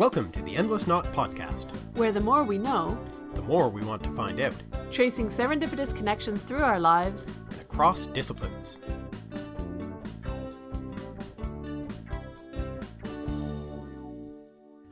Welcome to the Endless Knot Podcast. where the more we know, The more we want to find out, tracing serendipitous connections through our lives, and across disciplines.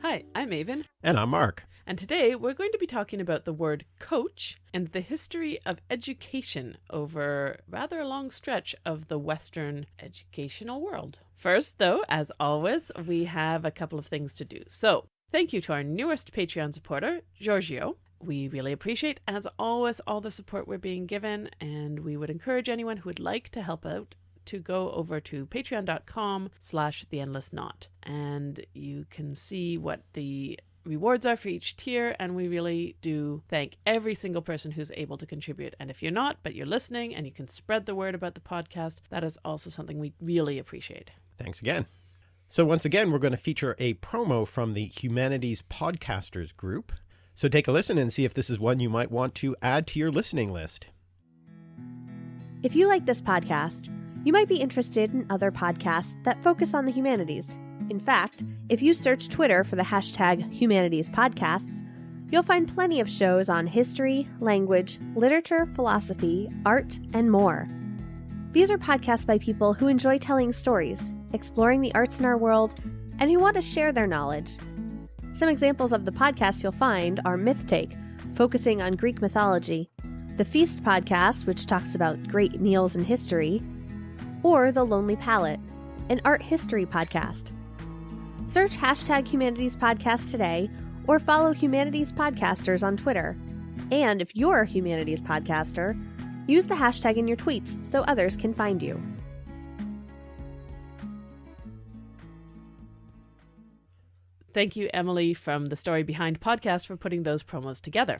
Hi, I'm Aven, And I'm Mark. and today we're going to be talking about the word coach and the history of education over rather a long stretch of the Western educational world. First, though, as always, we have a couple of things to do. So, thank you to our newest Patreon supporter, Giorgio. We really appreciate, as always, all the support we're being given, and we would encourage anyone who would like to help out to go over to patreon.com slash the endless knot and you can see what the rewards are for each tier and we really do thank every single person who's able to contribute and if you're not but you're listening and you can spread the word about the podcast that is also something we really appreciate Thanks again. So, once again, we're going to feature a promo from the Humanities Podcasters group. So, take a listen and see if this is one you might want to add to your listening list. If you like this podcast, you might be interested in other podcasts that focus on the humanities. In fact, if you search Twitter for the hashtag Humanities Podcasts, you'll find plenty of shows on history, language, literature, philosophy, art, and more. These are podcasts by people who enjoy telling stories, exploring the arts in our world, and who want to share their knowledge. Some examples of the podcasts you'll find are Myth Take, focusing on Greek mythology, the Feast podcast, which talks about great meals and history, or The Lonely Palette, an art history podcast. Search hashtag Humanities Podcast today or follow Humanities Podcasters on Twitter. And if you're a Humanities Podcaster, use the hashtag in your tweets so others can find you. Thank you emily from the story behind podcast for putting those promos together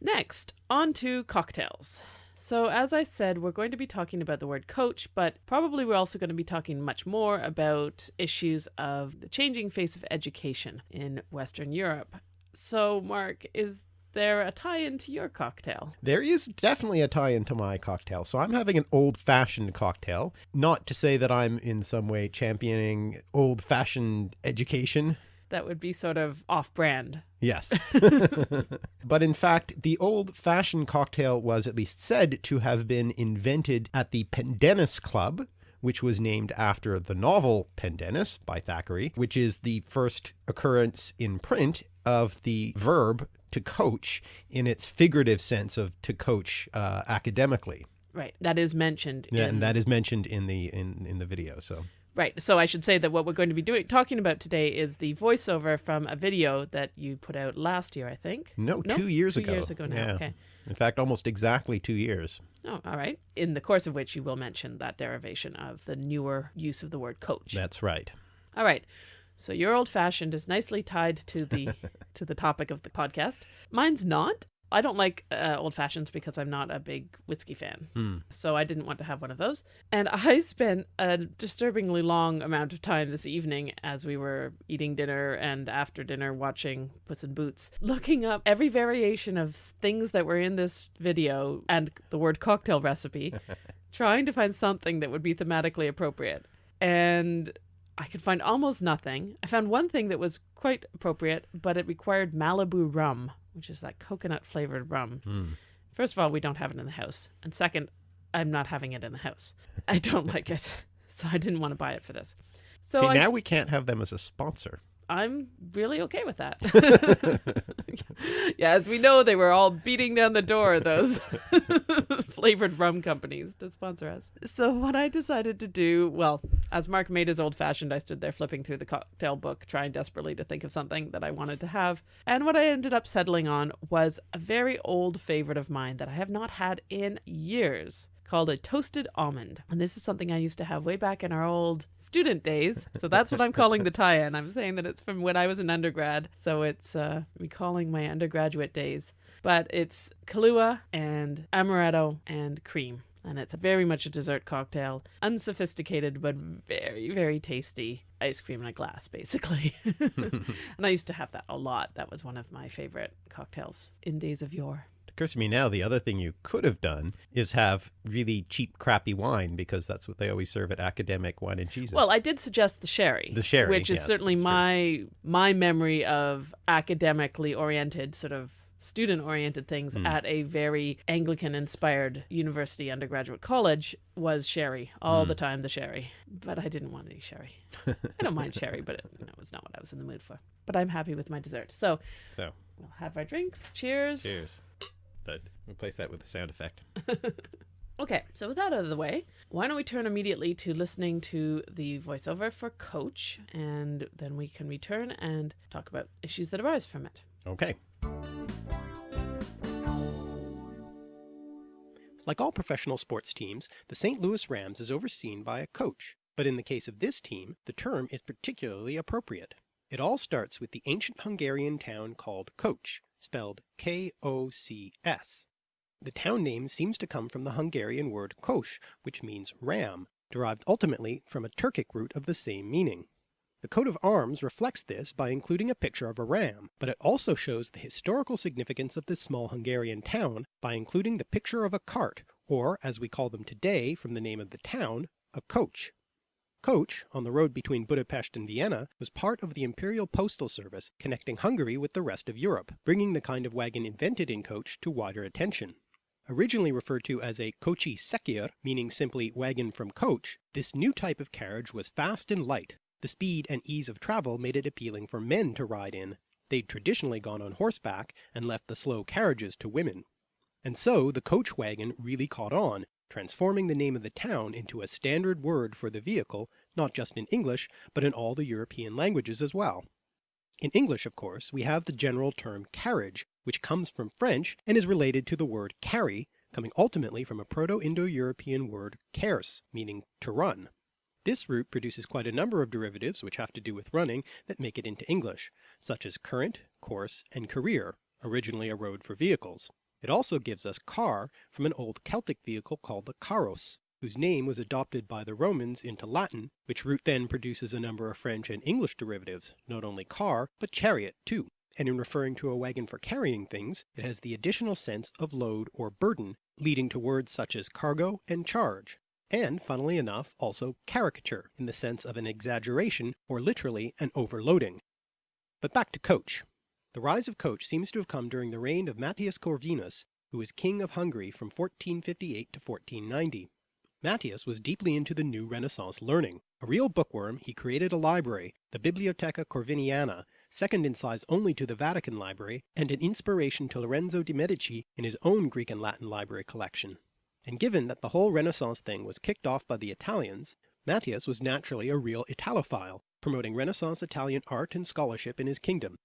next on to cocktails so, as I said, we're going to be talking about the word coach, but probably we're also going to be talking much more about issues of the changing face of education in Western Europe. So, Mark, is there a tie in to your cocktail? There is definitely a tie into my cocktail. So I'm having an old fashioned cocktail. Not to say that I'm in some way championing old fashioned education. That would be sort of off brand. Yes. but in fact, the old fashioned cocktail was at least said to have been invented at the Pendennis Club, which was named after the novel Pendennis by Thackeray, which is the first occurrence in print of the verb to coach in its figurative sense of to coach uh, academically. Right. That is mentioned. Yeah, in- and that is mentioned in the in, in the video. So Right. So I should say that what we're going to be doing talking about today is the voiceover from a video that you put out last year, I think. no, two years two ago. years ago now, Yeah. okay. In fact, almost exactly two years. Oh, all right. In the course of which you will mention that derivation of the newer use of the word coach. That's right. All right. So your old fashioned is nicely tied to the to the topic of the podcast. Mine's not. I don't like uh, old fashions because I'm not a big whiskey fan. Hmm. So I didn't want to have one of those. And I spent a disturbingly long amount of time this evening as we were eating dinner and after dinner watching Puss in Boots, looking up every variation of things that were in this video and the word cocktail recipe, trying to find something that would be thematically appropriate. And I could find almost nothing. I found one thing that was quite appropriate, but it required Malibu rum, which is that coconut flavored rum. Hmm. First of all, we don't have it in the house. And second, I'm not having it in the house. I don't like it. So I didn't want to buy it for this. So See, I, now we can't have them as a sponsor. I'm really okay with that. yeah, as we know, they were all beating down the door, those flavored rum companies to sponsor us. So, what I decided to do, well, as Mark made his old fashioned, I stood there flipping through the cocktail book, trying desperately to think of something that I wanted to have. And what I ended up settling on was a very old favorite of mine that I have not had in years called a toasted almond. And this is something I used to have way back in our old student days. So that's what I'm calling the tie in. I'm saying that it's from when I was an undergrad. So it's uh, recalling my undergraduate days. But it's Kahlua and amaretto and cream. And it's very much a dessert cocktail, unsophisticated, but very, very tasty ice cream in a glass, basically. and I used to have that a lot. That was one of my favorite cocktails in days of yore. Occurs to me now the other thing you could have done is have really cheap, crappy wine because that's what they always serve at academic wine and cheeses. Well, I did suggest the sherry. The sherry, which is yes, certainly that's true. my my memory of academically oriented sort of student oriented things Hmm. at a very Anglican inspired university undergraduate college was sherry all Hmm. the time the sherry but I didn't want any sherry I don't mind sherry but it, you know, it was not what I was in the mood for but I'm happy with my dessert so so we'll have our drinks cheers cheers. But replace that with a sound effect. Okay, so with that out of the way, why don't we turn immediately to listening to the voiceover for Coach, and then we can return and talk about issues that arise from it. Okay. Like all professional sports teams, the St. Louis Rams is overseen by a coach, but in the case of this team, the term is particularly appropriate. It all starts with the ancient Hungarian town called Kocs, spelled K-O-C-S. The town name seems to come from the Hungarian word kos, which means ram, derived ultimately from a Turkic root of the same meaning. The coat of arms reflects this by including a picture of a ram, but it also shows the historical significance of this small Hungarian town by including the picture of a cart, or as we call them today from the name of the town, a coach. Kocs, on the road between Budapest and Vienna, was part of the imperial postal service connecting Hungary with the rest of Europe, bringing the kind of wagon invented in Kocs to wider attention. Originally referred to as a kocsi szekér, meaning simply wagon from coach, this new type of carriage was fast and light. The speed and ease of travel made it appealing for men to ride in. They'd traditionally gone on horseback and left the slow carriages to women. And so the coach wagon really caught on, transforming the name of the town into a standard word for the vehicle, not just in English, but in all the European languages as well. In English, of course, we have the general term carriage, which comes from French and is related to the word carry, coming ultimately from a Proto-Indo-European word kers, meaning to run. This root produces quite a number of derivatives which have to do with running that make it into English, such as current, course, and career, originally a road for vehicles. It also gives us car from an old Celtic vehicle called the carros, whose name was adopted by the Romans into Latin, which root then produces a number of French and English derivatives, not only car, but chariot too. And in referring to a wagon for carrying things, it has the additional sense of load or burden, leading to words such as cargo and charge, and funnily enough also caricature in the sense of an exaggeration or literally an overloading. But back to Coach. The rise of Coach seems to have come during the reign of Matthias Corvinus, who was king of Hungary from 1458 to 1490. Matthias was deeply into the new Renaissance learning. A real bookworm, he created a library, the Bibliotheca Corviniana, second in size only to the Vatican Library, and an inspiration to Lorenzo de' Medici in his own Greek and Latin library collection. And given that the whole Renaissance thing was kicked off by the Italians, Matthias was naturally a real Italophile, promoting Renaissance Italian art and scholarship in his kingdom.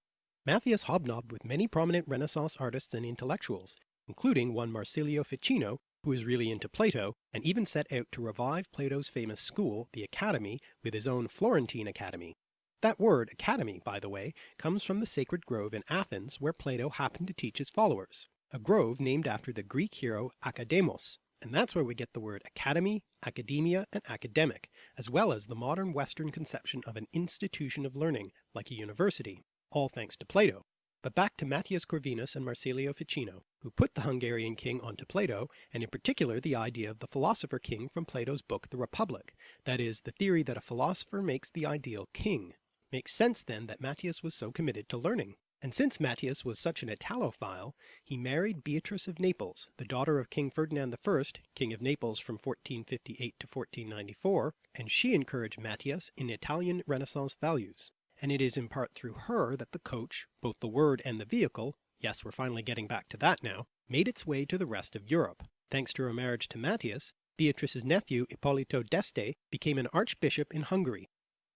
Matthias hobnobbed with many prominent Renaissance artists and intellectuals, including one Marsilio Ficino, who was really into Plato, and even set out to revive Plato's famous school, the Academy, with his own Florentine Academy. That word, academy, by the way, comes from the sacred grove in Athens where Plato happened to teach his followers, a grove named after the Greek hero Akademos, and that's where we get the word academy, academia, and academic, as well as the modern Western conception of an institution of learning, like a university, all thanks to Plato. But back to Matthias Corvinus and Marsilio Ficino, who put the Hungarian king onto Plato, and in particular the idea of the philosopher king from Plato's book The Republic, that is, the theory that a philosopher makes the ideal king. Makes sense then that Matthias was so committed to learning. And since Matthias was such an Italophile, he married Beatrice of Naples, the daughter of King Ferdinand I, King of Naples from 1458 to 1494, and she encouraged Matthias in Italian Renaissance values. And it is in part through her that the coach, both the word and the vehicle, yes we're finally getting back to that now, made its way to the rest of Europe. Thanks to her marriage to Matthias, Beatrice's nephew Ippolito d'Este became an archbishop in Hungary,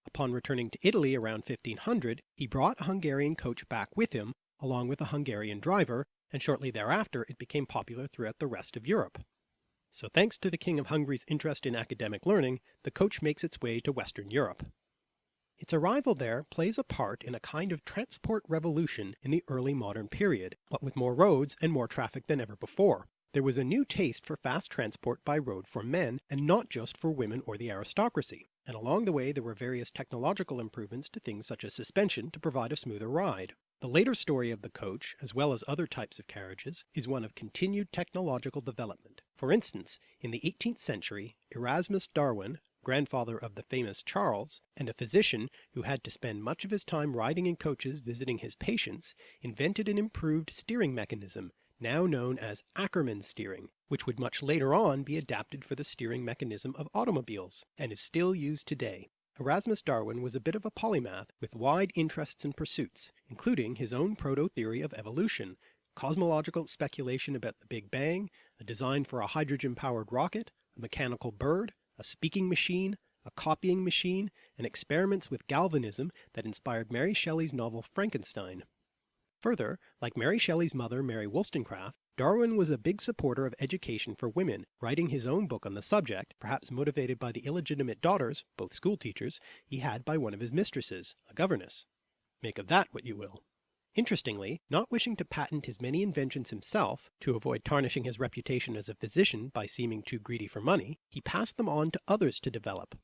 Upon returning to Italy around 1500, he brought a Hungarian coach back with him, along with a Hungarian driver, and shortly thereafter it became popular throughout the rest of Europe. So thanks to the King of Hungary's interest in academic learning, the coach makes its way to Western Europe. Its arrival there plays a part in a kind of transport revolution in the early modern period, what with more roads and more traffic than ever before. There was a new taste for fast transport by road for men, and not just for women or the aristocracy and along the way there were various technological improvements to things such as suspension to provide a smoother ride. The later story of the coach, as well as other types of carriages, is one of continued technological development. For instance, in the 18th century Erasmus Darwin, grandfather of the famous Charles, and a physician who had to spend much of his time riding in coaches visiting his patients, invented an improved steering mechanism, now known as Ackermann steering, which would much later on be adapted for the steering mechanism of automobiles, and is still used today. Erasmus Darwin was a bit of a polymath with wide interests and pursuits, including his own proto-theory of evolution, cosmological speculation about the Big Bang, a design for a hydrogen-powered rocket, a mechanical bird, a speaking machine, a copying machine, and experiments with galvanism that inspired Mary Shelley's novel Frankenstein. Further, like Mary Shelley's mother Mary Wollstonecraft, Darwin was a big supporter of education for women, writing his own book on the subject, perhaps motivated by the illegitimate daughters, both school teachers, he had by one of his mistresses, a governess. Make of that what you will. Interestingly, not wishing to patent his many inventions himself, to avoid tarnishing his reputation as a physician by seeming too greedy for money, he passed them on to others to develop.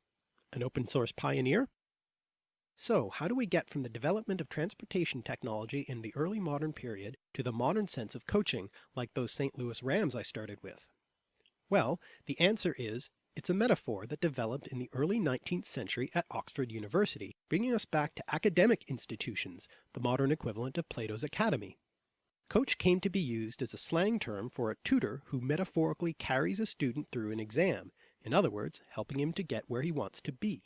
An open source pioneer? So how do we get from the development of transportation technology in the early modern period to the modern sense of coaching like those St. Louis Rams I started with? Well, the answer is it's a metaphor that developed in the early 19th century at Oxford University, bringing us back to academic institutions, the modern equivalent of Plato's Academy. Coach came to be used as a slang term for a tutor who metaphorically carries a student through an exam, in other words, helping him to get where he wants to be.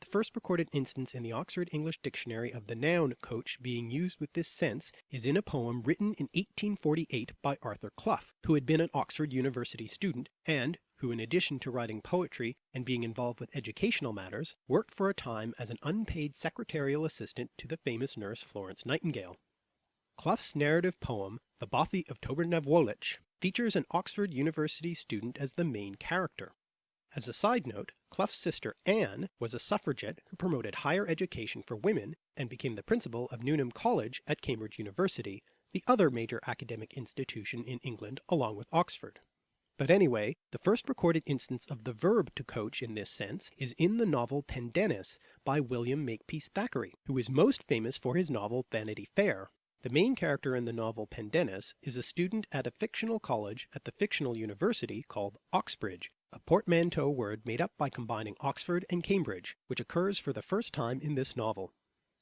The first recorded instance in the Oxford English Dictionary of the noun coach being used with this sense is in a poem written in 1848 by Arthur Clough, who had been an Oxford University student, and who in addition to writing poetry and being involved with educational matters, worked for a time as an unpaid secretarial assistant to the famous nurse Florence Nightingale. Clough's narrative poem, The Bothie of Tobernavuolich, features an Oxford University student as the main character. As a side note, Clough's sister Anne was a suffragette who promoted higher education for women and became the principal of Newnham College at Cambridge University, the other major academic institution in England along with Oxford. But anyway, the first recorded instance of the verb to coach in this sense is in the novel Pendennis by William Makepeace Thackeray, who is most famous for his novel Vanity Fair. The main character in the novel Pendennis is a student at a fictional college at the fictional university called Oxbridge, a portmanteau word made up by combining Oxford and Cambridge, which occurs for the first time in this novel.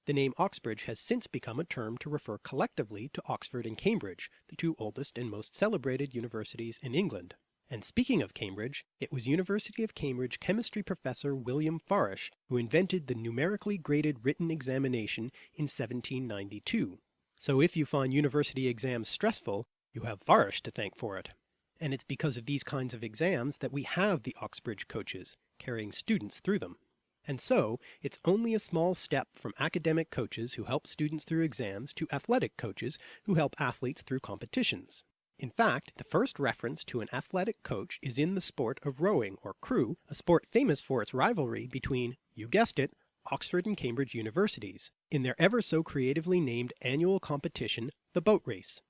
The name Oxbridge has since become a term to refer collectively to Oxford and Cambridge, the two oldest and most celebrated universities in England. And speaking of Cambridge, it was University of Cambridge chemistry professor William Farish who invented the numerically graded written examination in 1792. So if you find university exams stressful, you have Farish to thank for it and it's because of these kinds of exams that we have the Oxbridge coaches, carrying students through them. And so, it's only a small step from academic coaches who help students through exams to athletic coaches who help athletes through competitions. In fact, the first reference to an athletic coach is in the sport of rowing or crew, a sport famous for its rivalry between, you guessed it, Oxford and Cambridge universities, in their ever so creatively named annual competition, the boat race.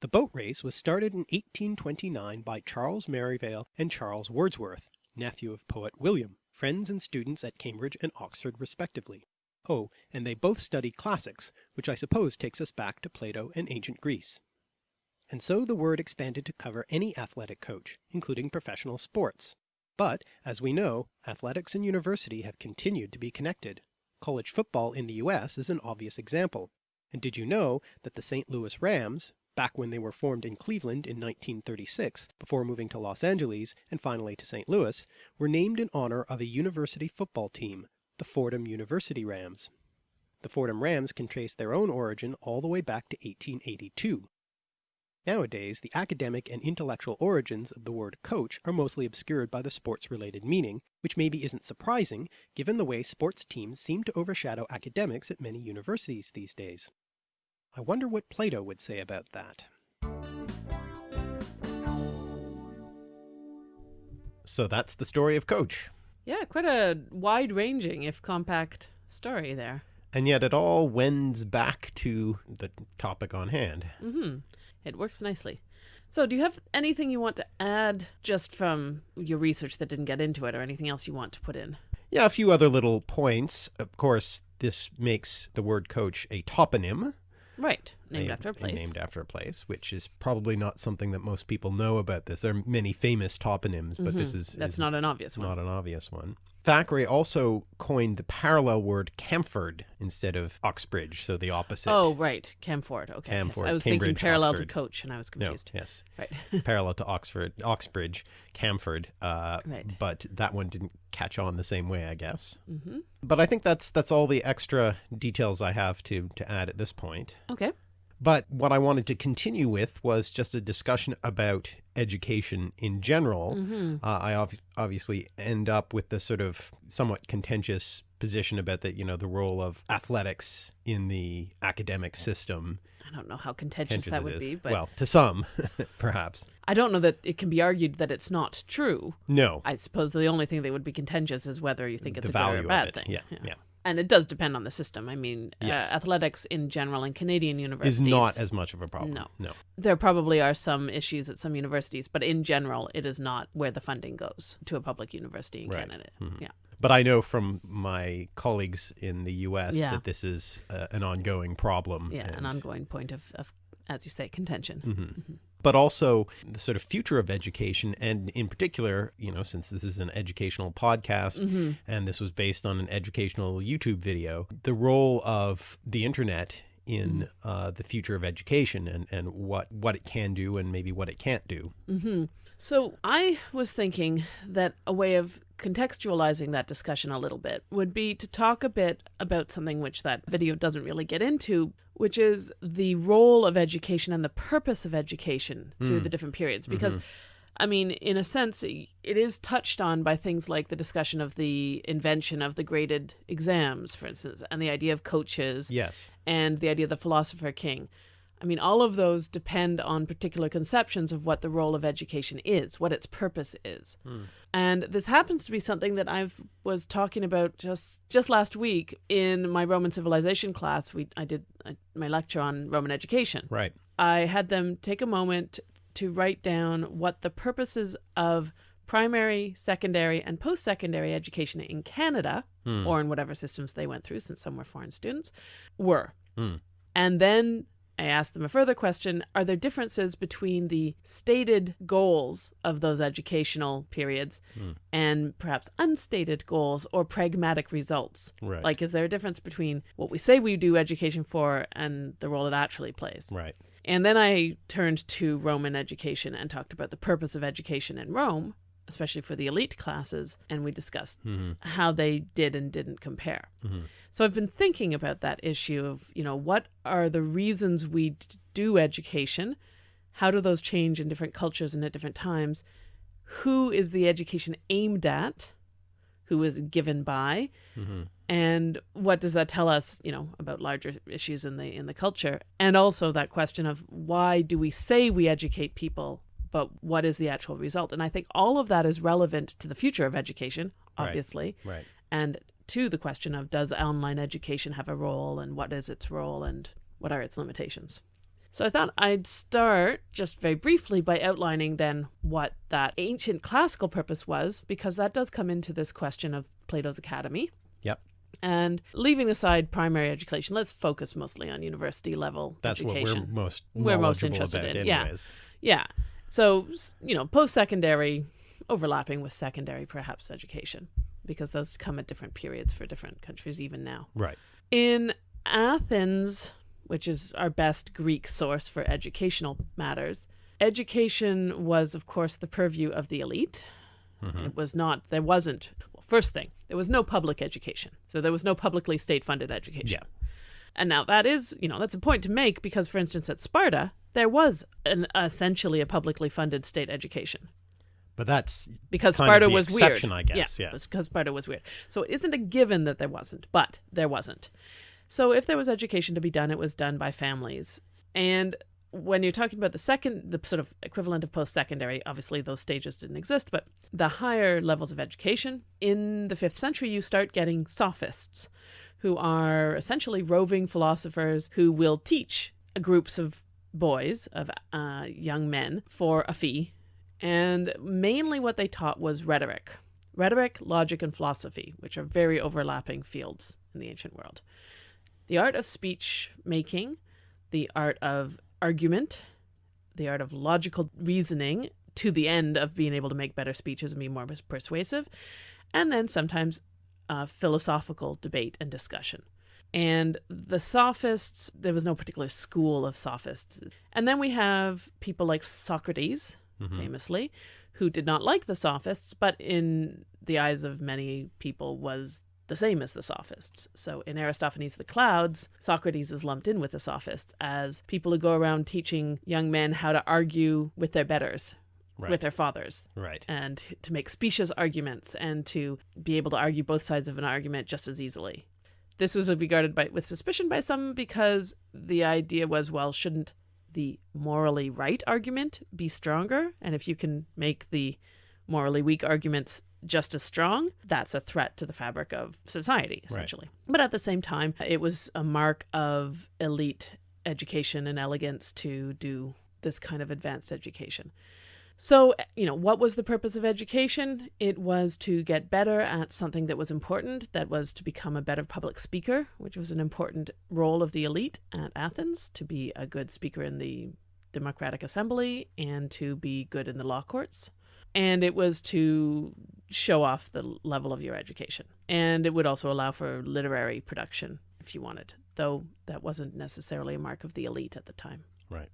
The boat race was started in 1829 by Charles Merivale and Charles Wordsworth, nephew of poet William, friends and students at Cambridge and Oxford respectively. Oh, and they both studied classics, which I suppose takes us back to Plato and ancient Greece. And so the word expanded to cover any athletic coach, including professional sports. But, as we know, athletics and university have continued to be connected. College football in the US is an obvious example. And did you know that the St. Louis Rams, back when they were formed in Cleveland in 1936, before moving to Los Angeles and finally to St. Louis, were named in honor of a university football team, the Fordham University Rams. The Fordham Rams can trace their own origin all the way back to 1882. Nowadays, the academic and intellectual origins of the word coach are mostly obscured by the sports-related meaning, which maybe isn't surprising given the way sports teams seem to overshadow academics at many universities these days. I wonder what Plato would say about that. So that's the story of Coach. Yeah, quite a wide-ranging, if compact, story there. And yet it all wends back to the topic on hand. Mm-hmm. It works nicely. So do you have anything you want to add just from your research that didn't get into it or anything else you want to put in? Yeah, a few other little points. Of course, this makes the word coach a toponym, Right. Named a- after a place. Named after a place, which is probably not something that most people know about this. There are many famous toponyms, but mm-hmm. this is. That's is not an obvious one. not an obvious one. Thackeray also coined the parallel word Camford instead of Oxbridge, so the opposite. Oh, right. Camford. Okay. yes. Camford, I was thinking parallel Oxford. to coach and I was confused. no, yes, Right. parallel to Oxford, Oxbridge, Camford. Uh, Right. But that one didn't catch on the same way, I guess. hmm But I think that's that's all the extra details I have to to add at this point. Okay. But what I wanted to continue with was just a discussion about education in general. hmm Uh, I ob- obviously end up with the sort of somewhat contentious position about the you know the role of athletics in the academic system. I don't know how contentious Contentious that would be, but well, to some, perhaps. I don't know that it can be argued that it's not true. No, I suppose the only thing that would be contentious is whether you think it's the a good or a bad thing. Yeah, yeah, And it does depend on the system. I mean, Yes. uh, athletics in general in Canadian universities is not as much of a problem. No. no. there probably are some issues at some universities, but in general, it is not where the funding goes to a public university in Right. Canada. Mhm. Yeah. But I know from my colleagues in the U.S. Yeah. that this is uh, an ongoing problem. Yeah, an ongoing point of, of, as you say, contention. Mhm. But also the sort of future of education, and in particular, you know, since this is an educational podcast hmm and this was based on an educational YouTube video, the role of the internet in uh, the future of education and, and what, what it can do and maybe what it can't do. hmm So I was thinking that a way of contextualizing that discussion a little bit would be to talk a bit about something which that video doesn't really get into, which is the role of education and the purpose of education through hmm. the different periods. Mm-hmm. Because, I mean, in a sense, it is touched on by things like the discussion of the invention of the graded exams, for instance, and the idea of coaches Yes. and the idea of the philosopher king. I mean, all of those depend on particular conceptions of what the role of education is, what its purpose is. And this happens to be something that I was talking about just just last week in my Roman civilization class. We I did uh, my lecture on Roman education. Right. I had them take a moment to write down what the purposes of primary, secondary, and post secondary education in Canada, Hmm. or in whatever systems they went through, since some were foreign students, were. Hmm. And then I asked them a further question Are there differences between the stated goals of those educational periods Hmm. and perhaps unstated goals or pragmatic results? Right. Like, is there a difference between what we say we do education for and the role it actually plays? right. And then I turned to Roman education and talked about the purpose of education in Rome, especially for the elite classes, and we discussed Mhm. how they did and didn't compare. Mhm. So I've been thinking about that issue of, you know, what are the reasons we do education? How do those change in different cultures and at different times? Who is the education aimed at? Who is given by? hmm and what does that tell us you know about larger issues in the in the culture and also that question of why do we say we educate people but what is the actual result and i think all of that is relevant to the future of education Right. obviously Right. and to the question of does online education have a role and what is its role and what are its limitations so I thought I'd start just very briefly by outlining then what that ancient classical purpose was, because that does come into this question of Plato's Academy. Yep. And leaving aside primary education, let's focus mostly on university level That's education. what we're most We're most interested about in, yeah. anyways. Yeah. So, you know, post secondary overlapping with secondary, perhaps education, because those come at different periods for different countries, even now. Right. In Athens, which is our best Greek source for educational matters, education was, of course, the purview of the elite. Mhm. It was not, there wasn't, well, first thing, there was no public education. So there was no publicly state funded education. Yeah. And now that is, you know, that's a point to make because, for instance, at Sparta, there was an essentially a publicly funded state education But that's because Sparta was weird. I guess, yeah. it's because Sparta was weird. So it isn't a given that there wasn't, but there wasn't. So if there was education to be done, it was done by families. And when you're talking about the second, the sort of equivalent of post-secondary, obviously those stages didn't exist, but the higher levels of education in the fifth century, you start getting sophists, who are essentially roving philosophers who will teach groups of boys, of uh, young men, for a fee and mainly what they taught was rhetoric. Rhetoric, logic, and philosophy, which are very overlapping fields in the ancient world. The art of speech making, the art of argument, the art of logical reasoning to the end of being able to make better speeches and be more persuasive, and then sometimes uh, philosophical debate and discussion. And the sophists, there was no particular school of sophists. And then we have people like Socrates, Mhm. famously, who did not like the sophists, but in the eyes of many people was the same as the sophists. So in Aristophanes' The Clouds, Socrates is lumped in with the sophists as people who go around teaching young men how to argue with their betters, Right. with their fathers, right. and to make specious arguments and to be able to argue both sides of an argument just as easily. This was regarded by, with suspicion by some because the idea was, well, shouldn't the morally right argument be stronger? And if you can make the morally weak arguments just as strong, that's a threat to the fabric of society, essentially. But at the same time, it was a mark of elite education and elegance to do this kind of advanced education. So, you know, what was the purpose of education? It was to get better at something that was important, that was to become a better public speaker, which was an important role of the elite at Athens, to be a good speaker in the Democratic Assembly and to be good in the law courts. And it was to show off the level of your education. And it would also allow for literary production if you wanted, though that wasn't necessarily a mark of the elite at the time. Right.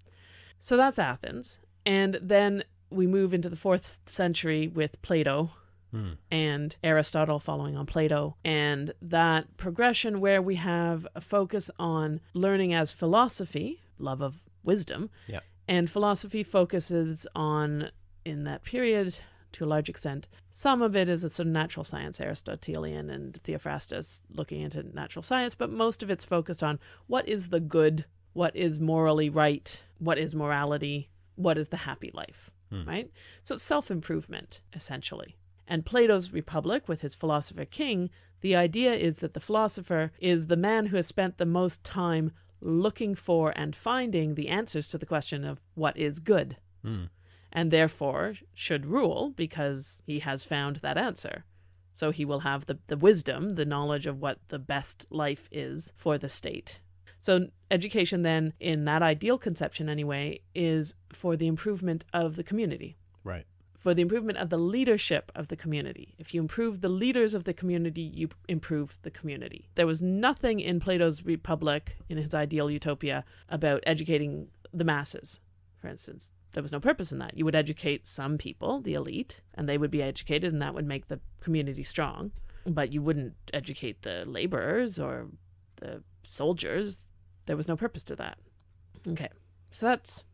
So that's Athens. And then we move into the fourth century with Plato Hmm. and Aristotle following on Plato, and that progression where we have a focus on learning as philosophy, love of wisdom, Yeah. and philosophy focuses on, in that period, to a large extent, some of it is a sort of natural science, Aristotelian and Theophrastus looking into natural science, but most of it's focused on what is the good, what is morally right, what is morality, what is the happy life, Hmm. right? So self improvement, essentially. And Plato's Republic, with his philosopher king, the idea is that the philosopher is the man who has spent the most time looking for and finding the answers to the question of what is good, Hmm. and therefore should rule because he has found that answer. So he will have the, the wisdom, the knowledge of what the best life is for the state. So, education, then, in that ideal conception anyway, is for the improvement of the community Right. for the improvement of the leadership of the community. If you improve the leaders of the community, you improve the community. There was nothing in Plato's Republic, in his ideal utopia, about educating the masses, for instance. There was no purpose in that. You would educate some people, the elite, and they would be educated, and that would make the community strong. But you wouldn't educate the laborers or the soldiers. There was no purpose to that. Okay, so that's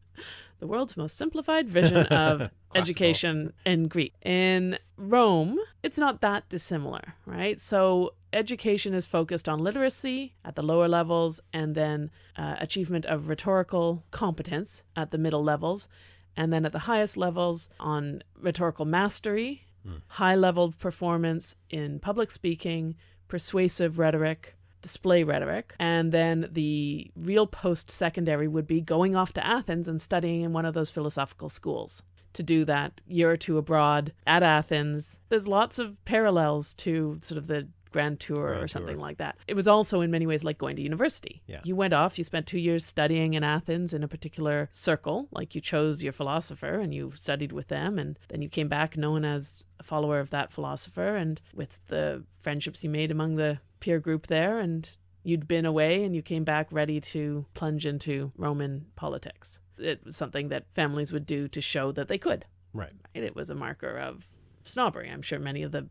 the world's most simplified vision of education in Greek. In Rome, it's not that dissimilar, right? So education is focused on literacy at the lower levels and then uh, achievement of rhetorical competence at the middle levels. And then at the highest levels on rhetorical mastery, high level performance in public speaking, persuasive rhetoric, display rhetoric. And then the real post secondary would be going off to Athens and studying in one of those philosophical schools. To do that year or two abroad at Athens, there's lots of parallels to sort of the Grand Tour or something Tour. like that. It was also in many ways like going to university. Yeah. You went off, you spent two years studying in Athens in a particular circle, like you chose your philosopher and you studied with them, and then you came back known as a follower of that philosopher, and with the friendships you made among the peer group there, and you'd been away and you came back ready to plunge into Roman politics. It was something that families would do to show that they could. Right. Right? It was a marker of snobbery. I'm sure many of the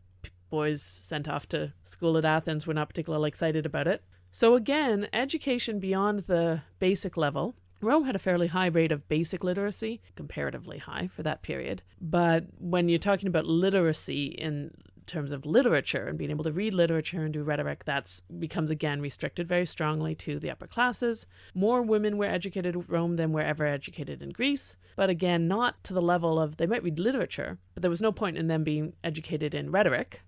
boys sent off to school at Athens were not particularly excited about it. So, again, education beyond the basic level. Rome had a fairly high rate of basic literacy, comparatively high for that period. But when you're talking about literacy in terms of literature and being able to read literature and do rhetoric, that's becomes again restricted very strongly to the upper classes. More women were educated at Rome than were ever educated in Greece, but again, not to the level of they might read literature, but there was no point in them being educated in rhetoric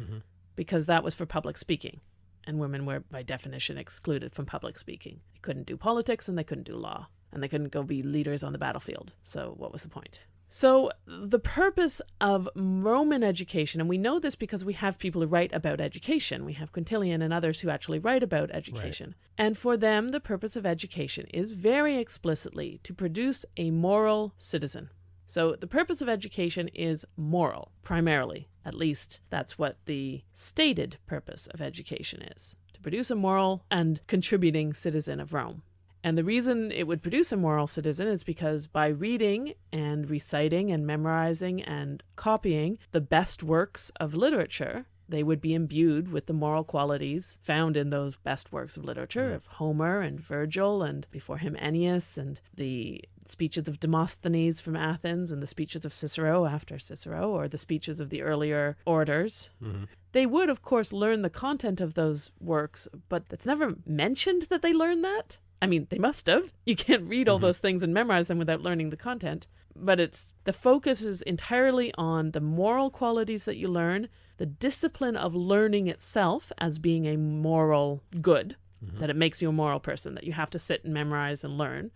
Mhm. because that was for public speaking. And women were, by definition, excluded from public speaking. They couldn't do politics and they couldn't do law. And they couldn't go be leaders on the battlefield. So, what was the point? So, the purpose of Roman education, and we know this because we have people who write about education. We have Quintilian and others who actually write about education. And for them, the purpose of education is very explicitly to produce a moral citizen. So, the purpose of education is moral, primarily. At least that's what the stated purpose of education is to produce a moral and contributing citizen of Rome. And the reason it would produce a moral citizen is because by reading and reciting and memorizing and copying the best works of literature, they would be imbued with the moral qualities found in those best works of literature of Homer and Virgil and before him Ennius and the speeches of Demosthenes from Athens and the speeches of Cicero after Cicero or the speeches of the earlier orators. Mm-hmm. They would, of course, learn the content of those works, but it's never mentioned that they learn that. I mean, they must have. You can't read all mm-hmm. those things and memorize them without learning the content. But it's the focus is entirely on the moral qualities that you learn, the discipline of learning itself as being a moral good, mm-hmm. that it makes you a moral person, that you have to sit and memorize and learn.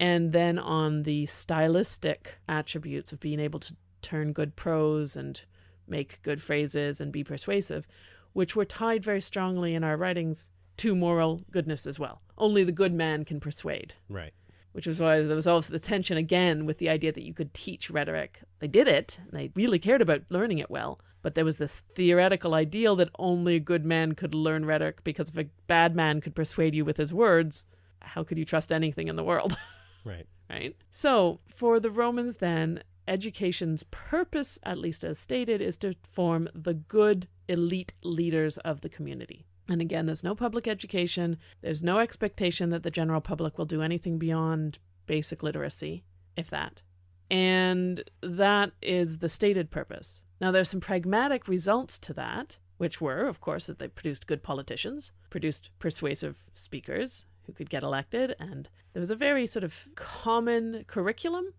And then on the stylistic attributes of being able to turn good prose and make good phrases and be persuasive, which were tied very strongly in our writings to moral goodness as well. Only the good man can persuade, Right. which was why there was also the tension again with the idea that you could teach rhetoric. They did it, and they really cared about learning it well, but there was this theoretical ideal that only a good man could learn rhetoric because if a bad man could persuade you with his words, how could you trust anything in the world? Right. right? So, for the Romans, then, education's purpose, at least as stated, is to form the good elite leaders of the community. And again, there's no public education, there's no expectation that the general public will do anything beyond basic literacy, if that. And that is the stated purpose. Now, there's some pragmatic results to that, which were, of course, that they produced good politicians, produced persuasive speakers who could get elected, and there was a very sort of common curriculum.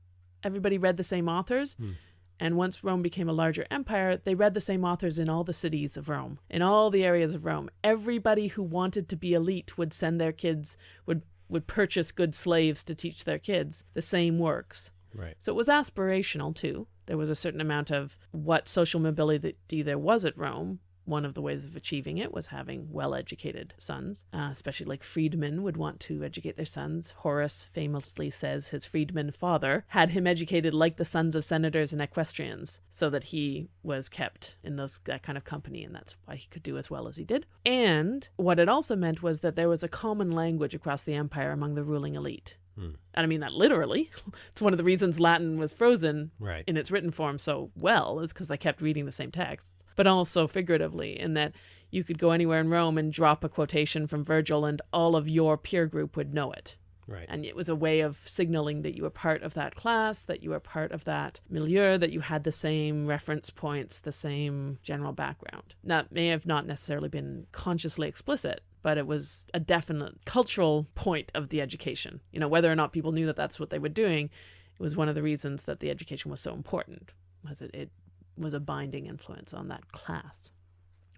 Everybody read the same authors. Hmm. And once Rome became a larger empire, they read the same authors in all the cities of Rome, in all the areas of Rome. Everybody who wanted to be elite would send their kids, would, would purchase good slaves to teach their kids the same works. Right. So it was aspirational too. There was a certain amount of what social mobility there was at Rome. One of the ways of achieving it was having well educated sons, uh, especially like freedmen would want to educate their sons. Horace famously says his freedman father had him educated like the sons of senators and equestrians, so that he was kept in those that kind of company, and that's why he could do as well as he did. And what it also meant was that there was a common language across the empire among the ruling elite. And I mean that literally. it's one of the reasons Latin was frozen Right. in its written form so well is because they kept reading the same texts, but also figuratively in that you could go anywhere in Rome and drop a quotation from Virgil and all of your peer group would know it. Right. And it was a way of signaling that you were part of that class, that you were part of that milieu, that you had the same reference points, the same general background. Now, it may have not necessarily been consciously explicit, but it was a definite cultural point of the education. You know, whether or not people knew that that's what they were doing, it was one of the reasons that the education was so important, was it, it was a binding influence on that class.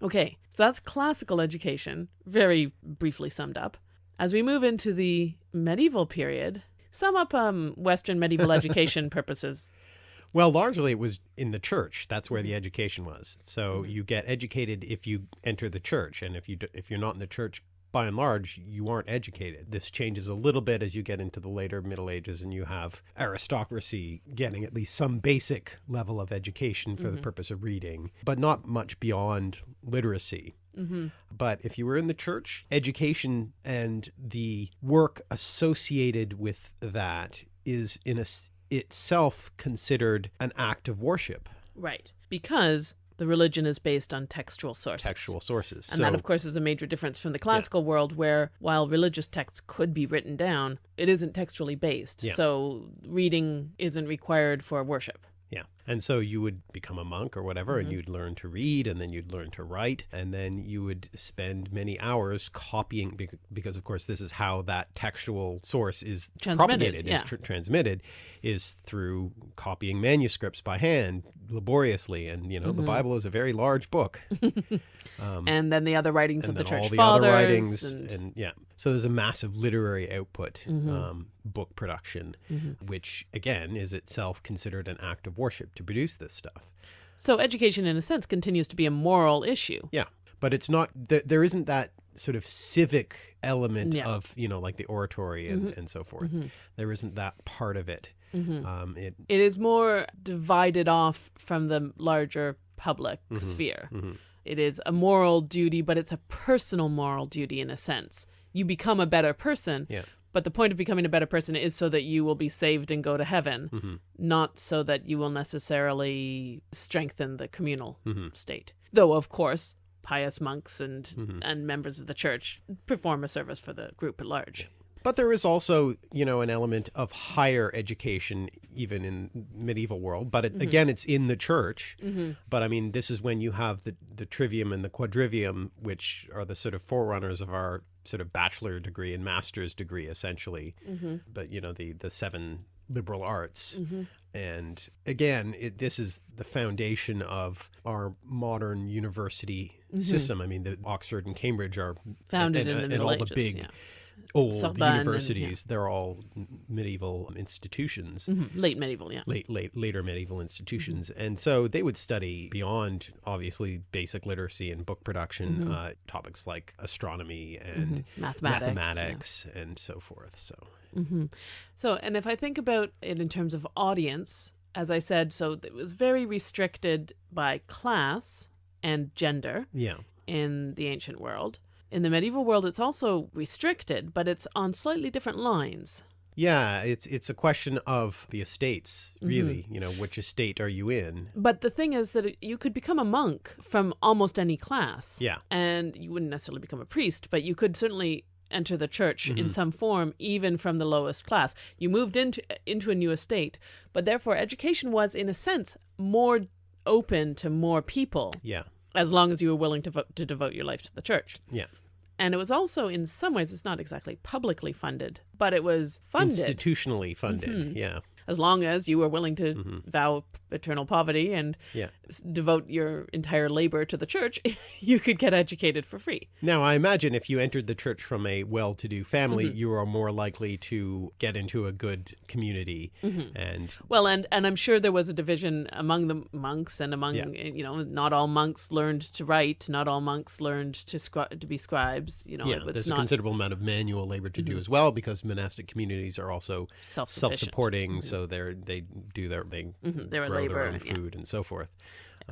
Okay, so that's classical education, very briefly summed up. As we move into the medieval period, sum up um, Western medieval education purposes. Well, largely it was in the church. That's where the Mm-hmm. education was. So you get educated if you enter the church, and if you if you're not in the church, by and large, you aren't educated. This changes a little bit as you get into the later Middle Ages, and you have aristocracy getting at least some basic level of education for Mm-hmm. the purpose of reading, but not much beyond literacy. hmm But if you were in the church, education and the work associated with that is in a, itself considered an act of worship, Right. Because the religion is based on textual sources. textual sources. And so, that, of course, is a major difference from the classical world, where while religious texts could be written down, it isn't textually based. Yeah. So reading isn't required for worship. Yeah. And so you would become a monk or whatever, Mm-hmm. and you'd learn to read, and then you'd learn to write, and then you would spend many hours copying, because of course this is how that textual source is propagated, is tr- transmitted, is through copying manuscripts by hand laboriously. And you know, Mm-hmm. the Bible is a very large book. Um, and then the other writings of the church all the fathers. other writings and, and, yeah So there's a massive literary output, Mm-hmm. um, book production, which again is itself considered an act of worship to produce this stuff. So education, in a sense, continues to be a moral issue. Yeah, but it's not. Th- there isn't that sort of civic element Yeah. of you know like the oratory and, and so forth. There isn't that part of it. Um, it It is more divided off from the larger public sphere. It is a moral duty, but it's a personal moral duty in a sense. You become a better person, Yeah. but the point of becoming a better person is so that you will be saved and go to heaven, mm-hmm. not so that you will necessarily strengthen the communal mm-hmm. state. Though, of course, pious monks and mm-hmm. and members of the church perform a service for the group at large. But there is also, you know, an element of higher education, even in medieval world. But it, mm-hmm. again, it's in the church. Mm-hmm. But I mean, this is when you have the the trivium and the quadrivium, which are the sort of forerunners of our sort of bachelor degree and master's degree, essentially. Mm-hmm. But you know, the the seven liberal arts. And again, it, this is the foundation of our modern university system. I mean, the Oxford and Cambridge are Founded and, in the and Middle all Ages. the big yeah. Old Sorbonne and- universities. They're all medieval institutions. Mhm. Late medieval, yeah. Late, late, later medieval institutions, and so they would study beyond obviously basic literacy and book production uh, topics like astronomy and Mathematics. yeah. mathematics and so forth. So So, and if I think about it in terms of audience, as I said, so it was very restricted by class and gender yeah, in the ancient world. In the medieval world, it's also restricted, but it's on slightly different lines. yeah, it's it's a question of the estates, Mm-hmm. really. You know, which estate are you in? But the thing is that it, you could become a monk from almost any class. Yeah. And you wouldn't necessarily become a priest, but you could certainly enter the church Mm-hmm. in some form, even from the lowest class. You moved into into a new estate, but therefore education was, in a sense, more open to more people, Yeah, as long as you were willing to vote, to devote your life to the church. yeah. And it was also, in some ways, it's not exactly publicly funded, but it was funded Institutionally funded. Mm-hmm. Yeah, as long as you were willing to vow eternal poverty and Mm-hmm. Yeah. devote your entire labor to the church, you could get educated for free. Now, I imagine if you entered the church from a well to do family, Mm-hmm. you are more likely to get into a good community. Mm-hmm. And Well, and and I'm sure there was a division among the monks and among Yeah. you know not all monks learned to write, not all monks learned to scri- to be scribes. You know, yeah, it there's a not Mm-hmm. considerable amount of manual labor to do as well because monastic communities are also self-sufficient. Mm-hmm. self-supporting. So they're they do their they mm-hmm, They're a grow labor, their own yeah. food and so forth.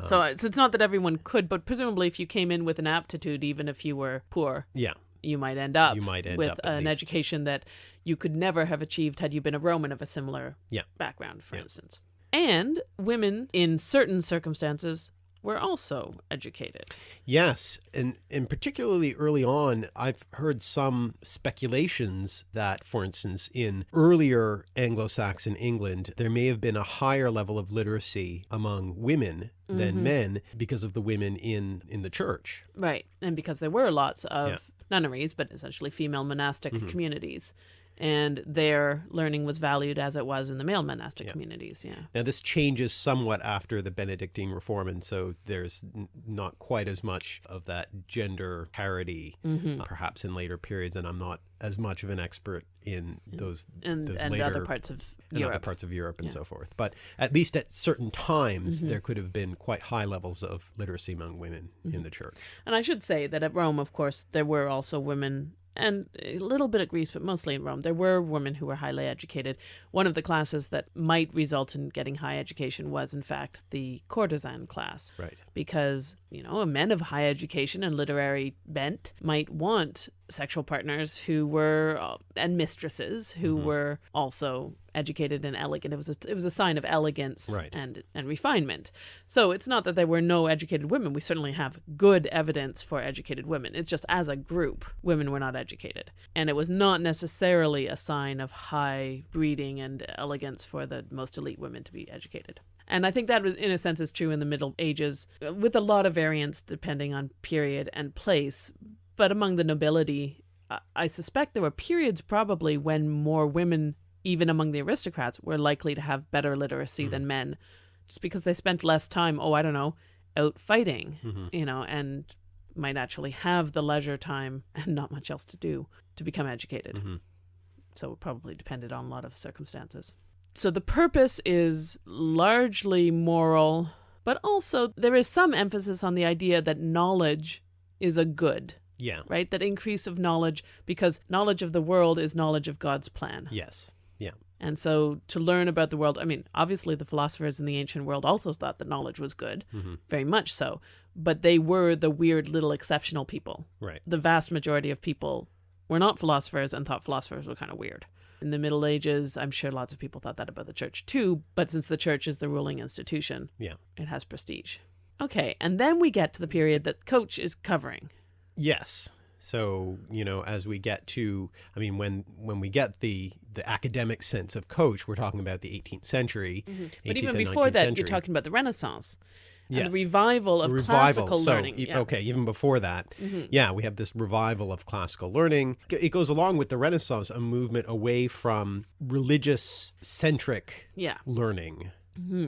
So, um, uh, so it's not that everyone could, but presumably, if you came in with an aptitude, even if you were poor, Yeah, you might end up You might end with up, an least. education that you could never have achieved had you been a Roman of a similar Yeah. background, for instance. And women, in certain circumstances, were also educated. Yes, and and particularly early on, I've heard some speculations that, for instance, in earlier Anglo-Saxon England, there may have been a higher level of literacy among women than mm-hmm. men because of the women in in the church. Right. And because there were lots of Yeah. Nunneries, but essentially female monastic mm-hmm. communities. And their learning was valued as it was in the male monastic communities. Yeah. Now, this changes somewhat after the Benedictine Reform, and so there's n- not quite as much of that gender parity, Mm-hmm. uh, perhaps in later periods. And I'm not as much of an expert in those And, those and later other parts of in Europe. other parts of Europe and so forth. But at least at certain times, Mm-hmm. there could have been quite high levels of literacy among women Mm-hmm. in the church. And I should say that at Rome, of course, there were also women, and a little bit at Greece, but mostly in Rome, there were women who were highly educated. One of the classes that might result in getting high education was, in fact, the courtesan class. Right. Because, you know, a men of high education and literary bent might want sexual partners who were, uh, and mistresses who were also educated and elegant. It was a, it was a sign of elegance Right. and and refinement. So it's not that there were no educated women. We certainly have good evidence for educated women. It's just as a group, women were not educated, and it was not necessarily a sign of high breeding and elegance for the most elite women to be educated. And I think that, in a sense, is true in the Middle Ages, uh, with a lot of variance depending on period and place. But among the nobility, I- suspect there were periods probably when more women, even among the aristocrats, were likely to have better literacy than men, just because they spent less time, oh, I don't know, out fighting, you know, and might actually have the leisure time and not much else to do to become educated. Mhm. So it probably depended on a lot of circumstances. So the purpose is largely moral, but also there is some emphasis on the idea that knowledge is a good, Yeah. right? That increase of knowledge, because knowledge of the world is knowledge of God's plan. Yes. Yeah. And so to learn about the world, I mean, obviously the philosophers in the ancient world also thought that knowledge was good, Mhm. very much so, but they were the weird little exceptional people. Right. The vast majority of people were not philosophers and thought philosophers were kind of weird. In the Middle Ages, I'm sure lots of people thought that about the church too, but since the church is the ruling institution, Yeah. it has prestige. Okay, and then we get to the period that Coach is covering. Yes. So, you know, as we get to I mean when when we get the the academic sense of coach, we're talking about the 18th century. But 18th even and before 19th that, century. you're talking about the Renaissance and Yes. the revival of revival. classical so, learning. e- Yeah. Okay, even before that, yeah, we have this revival of classical learning. It goes along with the Renaissance, a movement away from religious centric Yeah. learning, Mm-hmm.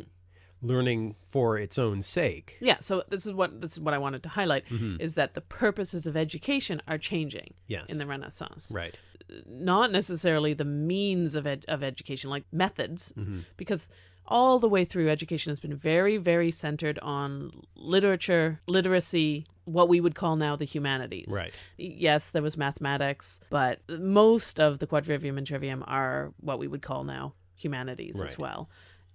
Learning for its own sake. Yeah, so this is what this is what I wanted to highlight is that the purposes of education are changing. Yes. in the Renaissance. Right. Not necessarily the means of ed- of education, like methods, Mm-hmm. because all the way through education has been very, very centered on literature, literacy, what we would call now the humanities. Right. Yes, there was mathematics, but most of the quadrivium and trivium are what we would call now humanities as well.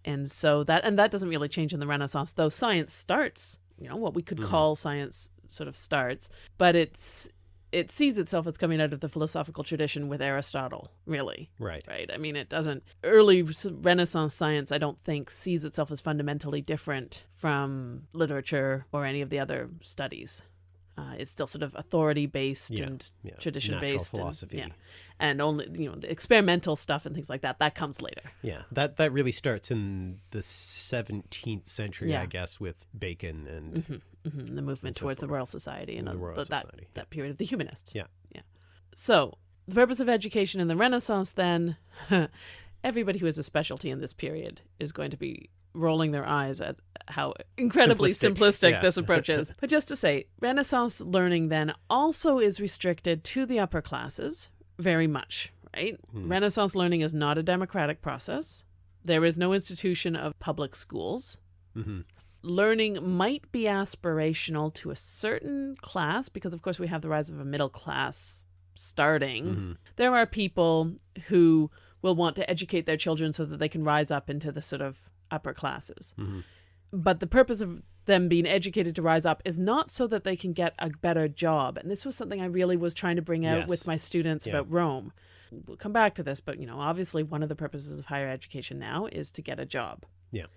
And so that and that doesn't really change in the Renaissance, though science starts, you know, what we could mm-hmm. call science sort of starts, but it's it sees itself as coming out of the philosophical tradition with Aristotle, really. Right. Right. I mean, it doesn't. Early Renaissance science, I don't think, sees itself as fundamentally different from literature or any of the other studies. Uh, it's still sort of authority based Yeah, and yeah. tradition Natural based. philosophy. And, yeah. and only, you know, the experimental stuff and things like that, that comes later. Yeah. That that really starts in the 17th century. I guess, with Bacon and hmm the movement so towards the. Royal Society and The Royal th- that, that period of the humanists. Yeah. Yeah. So, the purpose of education in the Renaissance, then, everybody who has a specialty in this period is going to be rolling their eyes at how incredibly Simplistic, simplistic, yeah. this approach is. but just to say, Renaissance learning then also is restricted to the upper classes very much, right? Hmm. Renaissance learning is not a democratic process. There is no institution of public schools Mhm. learning might be aspirational to a certain class because of course we have the rise of a middle class starting Mhm. there are people who will want to educate their children so that they can rise up into the sort of upper classes Mhm. but the purpose of them being educated to rise up is not so that they can get a better job and this was something i really was trying to bring out Yes. with my students Yeah. about rome we'll come back to this but you know obviously one of the purposes of higher education now is to get a job Yeah.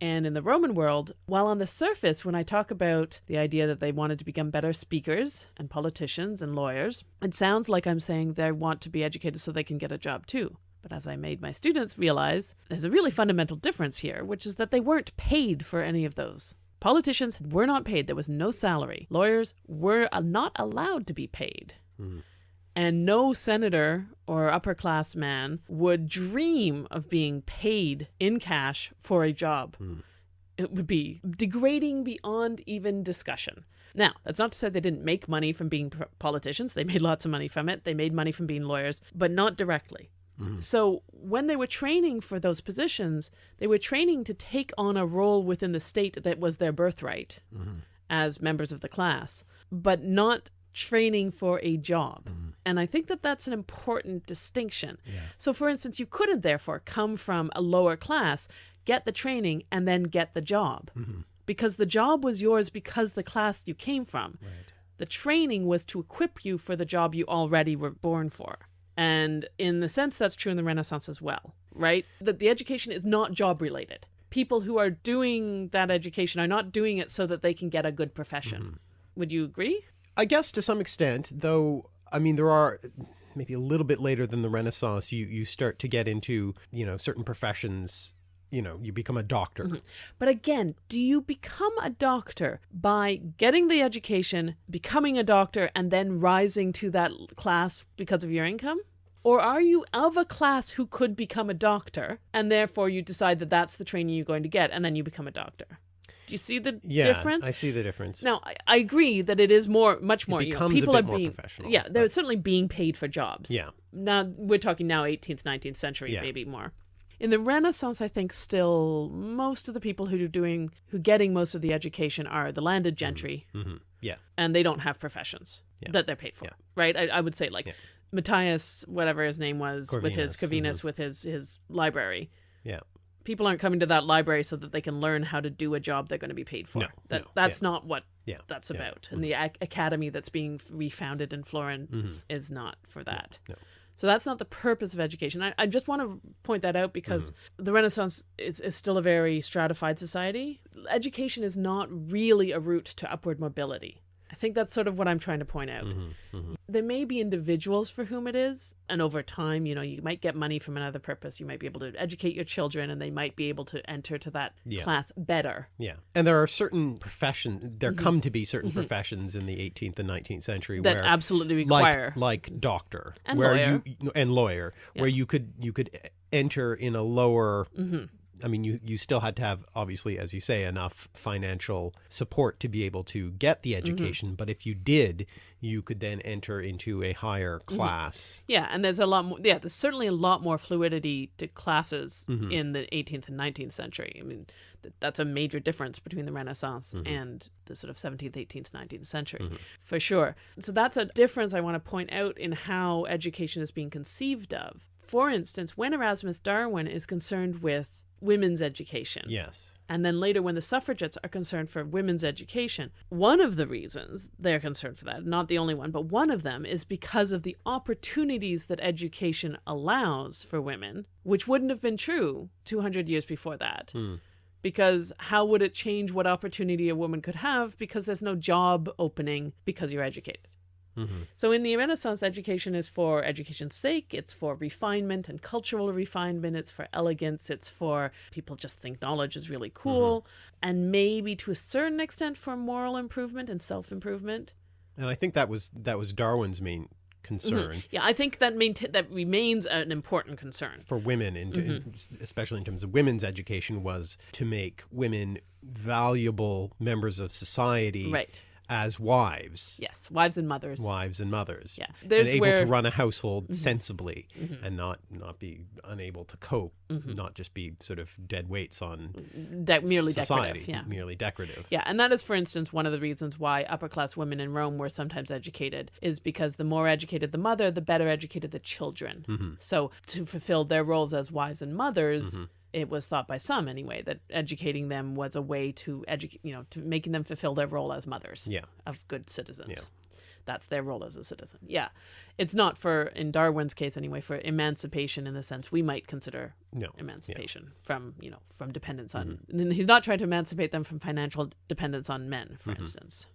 and in the Roman world, while on the surface, when I talk about the idea that they wanted to become better speakers and politicians and lawyers, it sounds like I'm saying they want to be educated so they can get a job too. But as I made my students realize, there's a really fundamental difference here, which is that they weren't paid for any of those. Politicians were not paid, there was no salary. Lawyers were uh, not allowed to be paid. And no senator or upper class man would dream of being paid in cash for a job. It would be degrading beyond even discussion. Now, that's not to say they didn't make money from being politicians. They made lots of money from it. They made money from being lawyers, but not directly. Mm-hmm. So, when they were training for those positions, they were training to take on a role within the state that was their birthright mm-hmm. as members of the class, but not training for a job. Mm-hmm. And I think that that's an important distinction. So, for instance, you couldn't therefore come from a lower class, get the training, and then get the job. Because the job was yours because the class you came from. The training was to equip you for the job you already were born for. And in the sense, that's true in the Renaissance as well, right? That the education is not job related. People who are doing that education are not doing it so that they can get a good profession. Mm-hmm. Would you agree? I guess to some extent, though, I mean, there are maybe a little bit later than the Renaissance, you, you start to get into, you know, certain professions, you know, you become a doctor. Mm-hmm. But again, do you become a doctor by getting the education, becoming a doctor, and then rising to that class because of your income? Or are you of a class who could become a doctor, and therefore you decide that that's the training you're going to get, and then you become a doctor? Do you see the Yeah, difference? I see the difference. Now, I, I agree that it is more, much more. you know, people are more being, professional, Yeah, they're but- certainly being paid for jobs. Yeah. Now we're talking now 18th, 19th century, Yeah. maybe more. In the Renaissance, I think still most of the people who are doing, who getting most of the education are the landed gentry, hmm Yeah. and they don't have professions Yeah. that they're paid for, Yeah. right? I, I would say like Yeah. Matthias, whatever his name was, with his Corvinus, Corvinus, with his his library. Yeah. People aren't coming to that library so that they can learn how to do a job they're going to be paid for. No, that no, that's not what Yeah. that's about. And the ac- academy that's being refounded in Florence is not for that. Mm-hmm. no. So that's not the purpose of education. I, I just want to point that out because Mm-hmm. the Renaissance is, is still a very stratified society. Education is not really a route to upward mobility. I think that's sort of what I'm trying to point out. Mm-hmm. There may be individuals for whom it is, and over time, you know, you might get money from another purpose. You might be able to educate your children, and they might be able to enter to that Yeah. class better. Yeah. And there are certain professions, there come to be certain professions in the 18th and 19th century Mm-hmm. That where absolutely require. like like doctor And where lawyer. you and lawyer where you could you could enter in a lower Mm-hmm. I mean you you still had to have obviously as you say enough financial support to be able to get Mm-hmm. the education but if you did you could then enter into a higher Mm-hmm. class Yeah, and there's a lot more. Yeah, there's certainly a lot more fluidity to classes Mm-hmm. in the 18th and 19th century. I mean, th- that's a major difference between the Renaissance Mm-hmm. and the sort of 17th, 18th, 19th century, for sure. So that's a difference I want to point out in how education is being conceived of. For instance, when Erasmus Darwin is concerned with women's education, yes and then later, when the suffragettes are concerned for women's education, one of the reasons they're concerned for that, not the only one, but one of them is because of the opportunities that education allows for women, which wouldn't have been true 200 years before that. Hmm. Because how would it change what opportunity a woman could have? Because there's no job opening because you're educated. Mm-hmm. So in the Renaissance, education is for education's sake. It's for refinement and cultural refinement. It's for elegance. It's for people just think knowledge is really cool, and maybe to a certain extent for moral improvement and self improvement. and I think that was that was Darwin's main concern Yeah, I think that maintain that remains an important concern. for women, in, in- Mm-hmm. especially in terms of women's education, was to make women valuable members of society Right. As wives, Yes, wives and mothers. wives and mothers, Yeah. and There's able where Mm-hmm. to run a household sensibly and not not be unable to cope, Mm-hmm. not just be sort of dead weights on de- merely society, decorative. Yeah. merely decorative. Yeah, and that is, for instance, one of the reasons why upper class women in Rome were sometimes educated, is because the more educated the mother, the better educated the children. Mm-hmm. So, to fulfill their roles as wives and mothers, it was thought by some anyway that educating them was a way to educate, you know, to making them fulfill their role as mothers Yeah. of good citizens. Yeah. That's their role as a citizen. Yeah. It's not for, in Darwin's case anyway, for emancipation in the sense we might consider No. emancipation from you know from dependence on Mm-hmm. and he's not trying to emancipate them from financial dependence on men for instance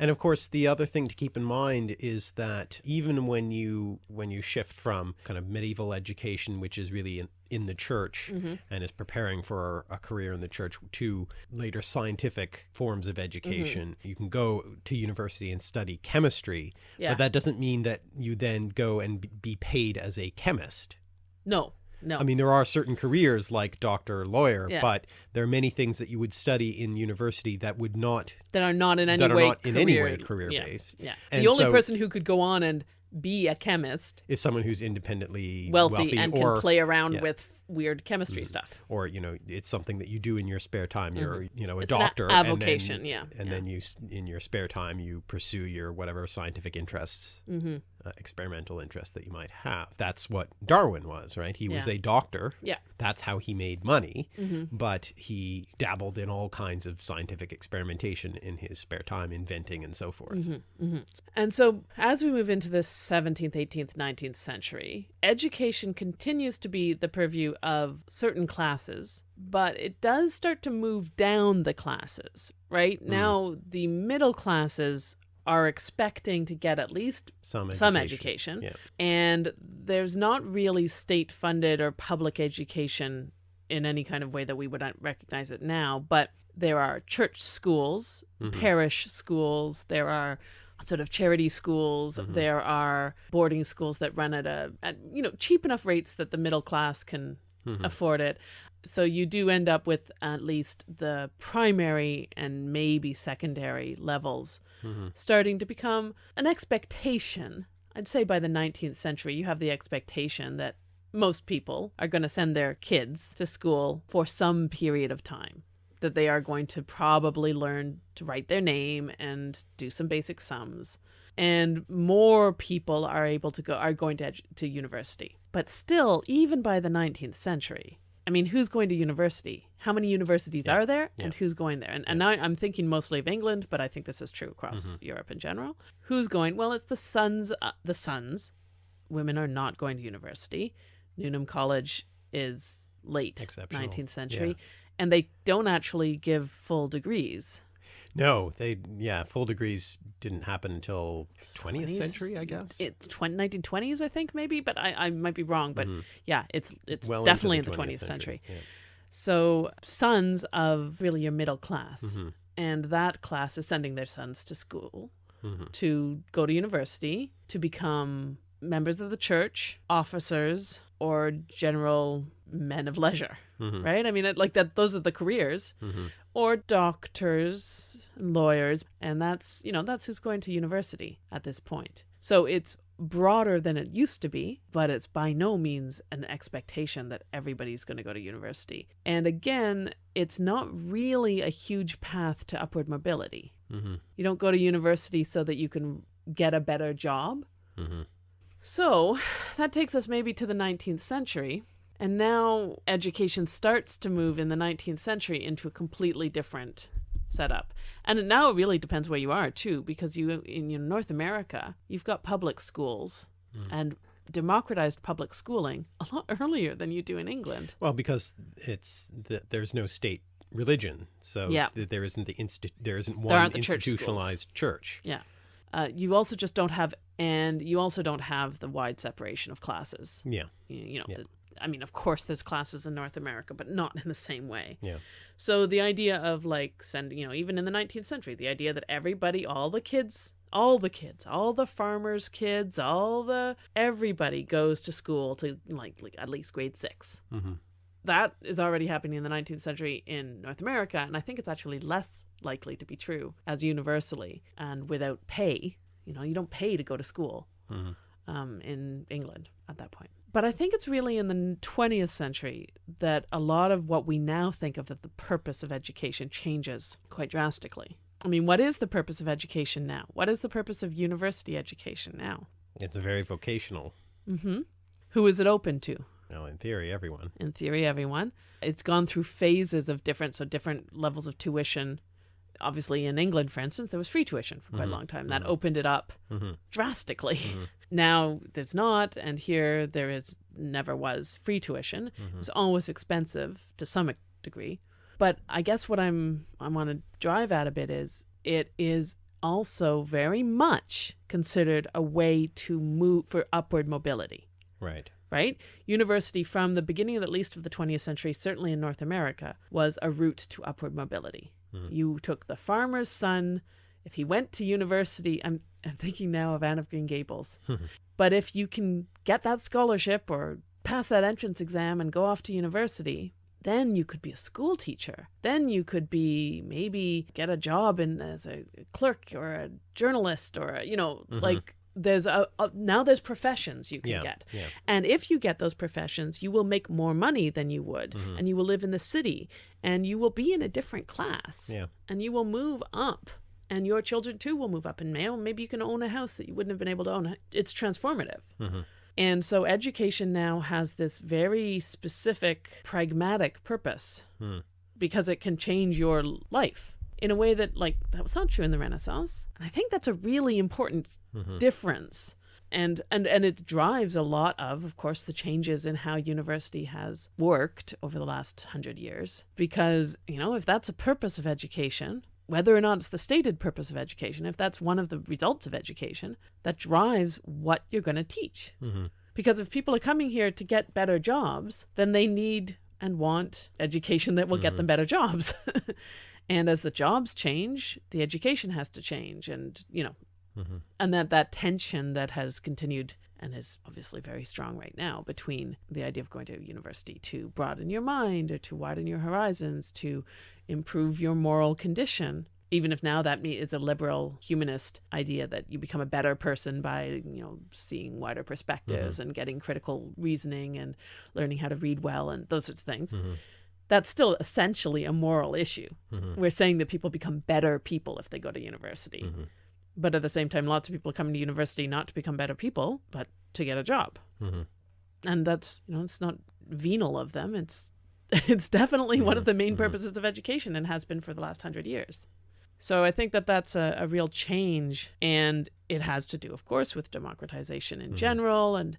And of course, the other thing to keep in mind is that even when you when you shift from kind of medieval education, which is really in, in the church Mm-hmm. and is preparing for a career in the church, to later scientific forms of education, you can go to university and study chemistry, Yeah. but that doesn't mean that you then go and be paid as a chemist. no no I mean, there are certain careers like doctor, lawyer, Yeah. but there are many things that you would study in university that would not that are not in any that are way not in career, any way career yeah, based. yeah And the only so- person who could go on and be a chemist is someone who's independently wealthy, and or, can play around yeah. With weird chemistry stuff or you know it's something that you do in your spare time you're you know a. It's an a- doctor and then- avocation, yeah, and yeah. then you in your spare time you pursue your whatever scientific interests mm-hmm. Uh, experimental interest that you might have. That's what darwin was right? He was a doctor. Yeah. That's how he made money Mm-hmm. but he dabbled in all kinds of scientific experimentation in his spare time inventing and so forth. Mm-hmm. And so, as we move into the 17th, 18th, 19th century, education continues to be the purview of certain classes, but it does start to move down the classes, right? Now, the middle classes are expecting to get at least some education, some education, yeah. And there's not really state funded or public education in any kind of way that we would recognize it now, but there are church schools, parish schools, there are sort of charity schools, there are boarding schools that run at a at you know cheap enough rates that the middle class can Mhm. afford it. So you do end up with at least the primary and maybe secondary levels Mhm. starting to become an expectation. I'd say by the 19th century, you have the expectation that most people are going to send their kids to school for some period of time, that they are going to probably learn to write their name and do some basic sums. And more people are able to go are going to to university. But still, even by the 19th century, I mean, who's going to university? How many universities Yeah. are there, and who's going there? And, and now I'm thinking mostly of England, but I think this is true across Mm-hmm. Europe in general. Who's going? Well, it's the sons. Uh, the sons. Women are not going to university. Newnham College is late 19th century, and they don't actually give full degrees. No, they yeah, full degrees didn't happen until 20th 20s? century, I guess. It's 20, 1920s, I think, maybe, but I, I might be wrong. But yeah, it's it's Mm-hmm. Well definitely in the 20th, century. Yeah. So sons of really your middle class, Mhm. and that class is sending their sons to school Mhm. to go to university to become members of the church, officers, or general men of leisure. Mhm. Right? I mean, it, like that. Those are the careers, Mhm. Or doctors, lawyers, and that's you know that's who's going to university at this point. So it's broader than it used to be, but it's by no means an expectation that everybody's going to go to university. And again, it's not really a huge path to upward mobility. Mhm. You don't go to university so that you can get a better job. Mhm. So that takes us maybe to the 19th century. And now education starts to move in the 19th century into a completely different setup. And now it really depends where you are too, because you in you know, North America, you've got public schools and democratized public schooling a lot earlier than you do in England. Well, because it's the, there's no state religion, so Yeah. th- there isn't the insti- there isn't one aren't the church institutionalized church. Yeah. Uh, you also just don't have, and you also don't have the wide separation of classes. Yeah. you, you know Yeah. the, i mean of course there's classes in north america but not in the same way Yeah. so the idea of like sending you know even in the 19th century the idea that everybody all the kids all the kids all the farmers kids all the everybody goes to school to like, like at least grade 6 hmm that is already happening in the 19th century in North America, and I think it's actually less likely to be true as universally and without pay. You know, you don't pay to go to school Mhm. um, in England that point. But I think it's really in the 20th century that a lot of what we now think of as the purpose of education changes quite drastically. I mean, what is the purpose of education now? What is the purpose of university education now? It's very vocational. hmm Who is it open to? Well, in theory, everyone. in theory, everyone. It's gone through phases of different, so different levels of tuition. Obviously, in England, for instance, there was free tuition for quite a long time. That opened it up Mhm. drastically. Now there's not, and here there is never was free tuition. Mm-hmm. It was always expensive to some degree. But I guess what I'm I want to drive at a bit is it is also very much considered a way to move for upward mobility Right. right? University, from the beginning of at least of the 20th century, certainly in North America, was a route to upward mobility. Mm-hmm. You took the farmer's son. If he went to university, I'm, I'm thinking now of Anne of Green Gables. but if you can get that scholarship or pass that entrance exam and go off to university, then you could be a school teacher. Then you could be maybe get a job in as a clerk or a journalist or a, you know like there's a, a now there's professions you can Yeah. get. Yeah. And if you get those professions, you will make more money than you would, Mm-hmm. and you will live in the city, and you will be in a different class, Yeah. and you will move up, and your children too will move up in mail. Maybe you can own a house that you wouldn't have been able to own. It's transformative. Mm-hmm. And so education now has this very specific, pragmatic purpose Hmm. because it can change your life in a way that, like, that was not true in the Renaissance. And I think that's a really important Mm-hmm. difference. And, and and it drives a lot of, of course, the changes in how university has worked over the last hundred years. Because you know, if that's a purpose of education, whether or not it's the stated purpose of education, if that's one of the results of education, that drives what you're going to teach. Mm-hmm. Because if people are coming here to get better jobs, then they need and want education that will get them better jobs. and as the jobs change, the education has to change. And, you know, and that that tension that has continued and is obviously very strong right now between the idea of going to university to broaden your mind or to widen your horizons to improve your moral condition. Even if now that is a liberal humanist idea that you become a better person by you know seeing wider perspectives mm-hmm. and getting critical reasoning and learning how to read well and those sorts of things mm-hmm. that's still essentially a moral issue. Mm-hmm. We're saying that people become better people if they go to university but at the same time lots of people come to university not to become better people but to get a job. Mm-hmm. And that's you know it's not venal of them. It's it's definitely one of the main mm-hmm. purposes of education and has been for the last hundred years. So i think that that's a, a real change. And it has to do of course with democratization in mm-hmm. general and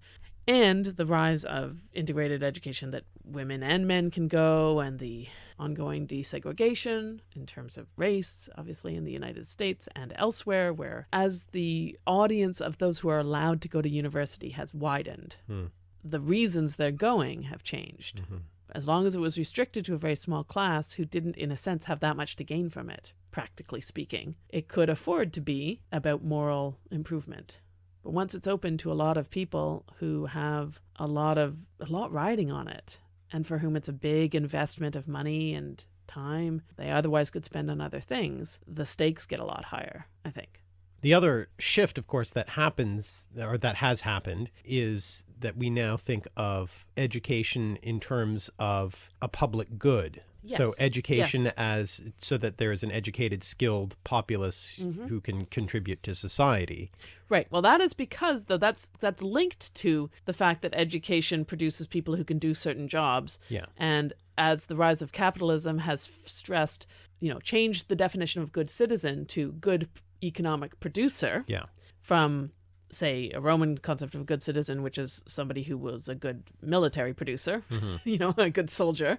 and the rise of integrated education that women and men can go and the ongoing desegregation in terms of race obviously in the united states and elsewhere where as the audience of those who are allowed to go to university has widened hmm. the reasons they're going have changed. Mm-hmm. As long as it was restricted to a very small class who didn't in a sense have that much to gain from it practically speaking it could afford to be about moral improvement but once it's open to a lot of people who have a lot of a lot riding on it and for whom it's a big investment of money and time they otherwise could spend on other things, the stakes get a lot higher, I think. The other shift, of course, that happens or that has happened is that we now think of education in terms of a public good. So education Yes. as so that there is an educated, skilled populace Mm-hmm. who can contribute to society. Right. Well, that is because though that's that's linked to the fact that education produces people who can do certain jobs. Yeah. And as the rise of capitalism has stressed, you know, changed the definition of good citizen to good economic producer Yeah. from say a Roman concept of a good citizen, which is somebody who was a good military producer, you know, a good soldier,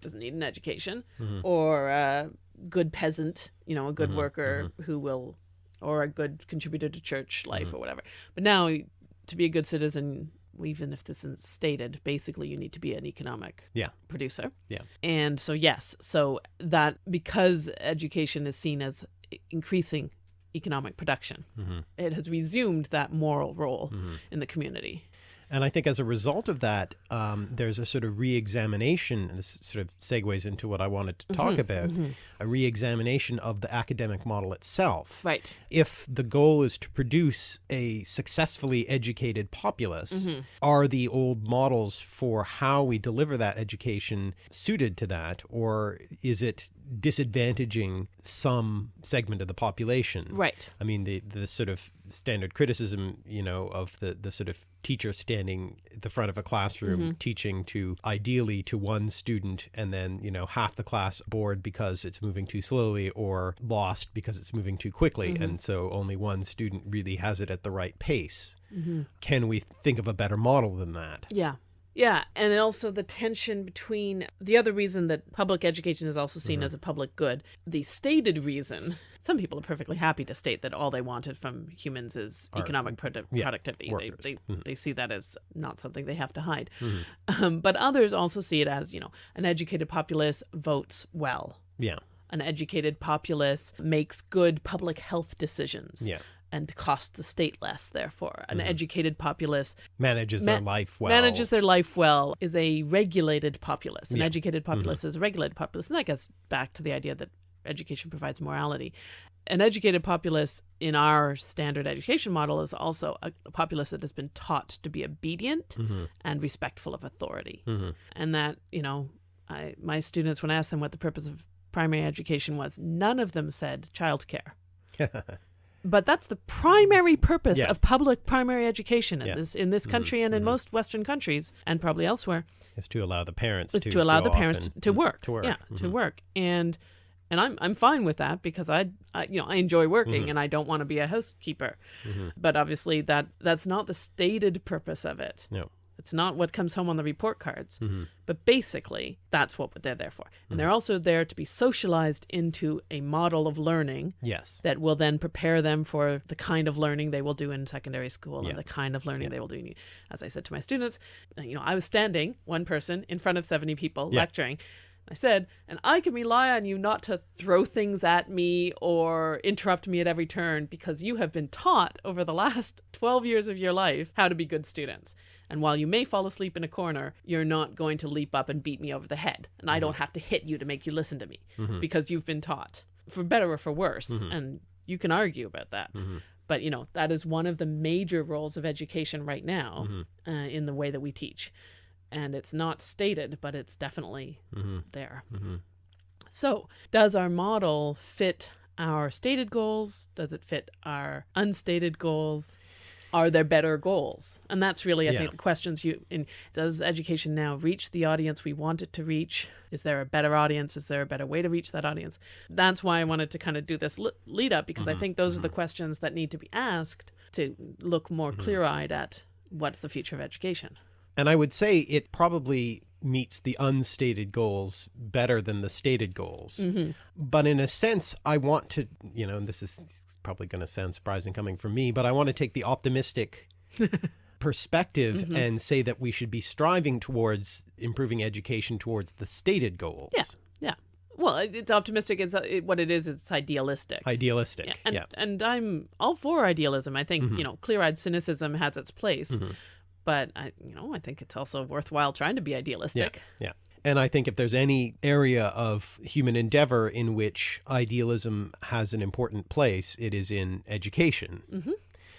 doesn't need an education, mm-hmm. or a good peasant, you know, a good mm-hmm. worker mm-hmm. who will, or a good contributor to church life or whatever. But now, to be a good citizen, even if this isn't stated, basically you need to be an economic Yeah. producer. Yeah. And so, yes, so that because education is seen as increasing economic production, it has resumed that moral role in the community. And I think as a result of that, um, there's a sort of re-examination, and this sort of segues into what I wanted to talk Mm-hmm, about, a re-examination of the academic model itself. Right. If the goal is to produce a successfully educated populace, Mm-hmm. are the old models for how we deliver that education suited to that, or is it disadvantaging some segment of the population? Right. I mean, the the sort of standard criticism, you know, of the the sort of teacher standing at the front of a classroom mm-hmm. teaching to ideally to one student and then, you know, half the class bored because it's moving too slowly or lost because it's moving too quickly mm-hmm. and so only one student really has it at the right pace. Mm-hmm. Can we think of a better model than that? Yeah. Yeah, and also the tension between the other reason that public education is also seen mm-hmm. as a public good, the stated reason. Some people are perfectly happy to state that all they wanted from humans is economic produ- yeah, productivity. They, workers. they, mm-hmm. they see that as not something they have to hide. Mm-hmm. Um, but others also see it as, you know, an educated populace votes well. Yeah. An educated populace makes good public health decisions. Yeah. And cost the state less, therefore. An mm-hmm. educated populace Manages their life well. manages their life well, is a regulated populace. An Yeah. educated mm-hmm. populace is a regulated populace. And that gets back to the idea that education provides morality. An educated populace in our standard education model is also a, a populace that has been taught to be obedient mm-hmm. and respectful of authority. And that, you know, I, my students, when I asked them what the purpose of primary education was, none of them said childcare. But that's the primary purpose Yeah. of public primary education in Yeah. this in this country and in most Western countries and probably elsewhere is to allow the parents to, to, allow the parents and- to work. To work. Yeah, to Mhm. work. And and I'm I'm fine with that because I, I you know I enjoy working Mm-hmm. and I don't want to be a housekeeper. But obviously that that's not the stated purpose of it. No. It's not what comes home on the report cards. Mm-hmm. But basically, that's what they're there for. And they're also there to be socialized into a model of learning Yes. that will then prepare them for the kind of learning they will do in secondary school Yeah. and the kind of learning they will do. In, as I said to my students, uh, you know, I was standing one person in front of 70 people Yeah. lecturing. I said, and I can rely on you not to throw things at me or interrupt me at every turn because you have been taught over the last 12 years of your life how to be good students. And while you may fall asleep in a corner, you're not going to leap up and beat me over the head. And I don't mm-hmm. have to hit you to make you listen to me mm-hmm. because you've been taught, for better or for worse. Mm-hmm. And you can argue about that. But, you know, that is one of the major roles of education right now uh, in the way that we teach. And it's not stated, but it's definitely there. So, does our model fit our stated goals? Does it fit our unstated goals? Are there better goals? And that's really, I Yeah. think, the questions you in does education now reach the audience we want it to reach? Is there a better audience? Is there a better way to reach that audience? That's why I wanted to kind of do this lead up because I mm-hmm. think those are the mm-hmm. questions that need to be asked to look more mm-hmm. clear eyed at what's the future of education. And I would say it probably meets the unstated goals better than the stated goals. Mm-hmm. But in a sense, I want to, you know, and this is probably going to sound surprising coming from me, but I want to take the optimistic perspective mm-hmm. and say that we should be striving towards improving education towards the stated goals. Yeah. Yeah. Well, it's optimistic. It's uh, it, what it is. It's idealistic. Idealistic. Yeah, and yeah. and I'm all for idealism. I think mm-hmm. you know, clear-eyed cynicism has its place, but I, you know, I think it's also worthwhile trying to be idealistic. Yeah. And I think if there's any area of human endeavor in which idealism has an important place, it is in education. Mhm.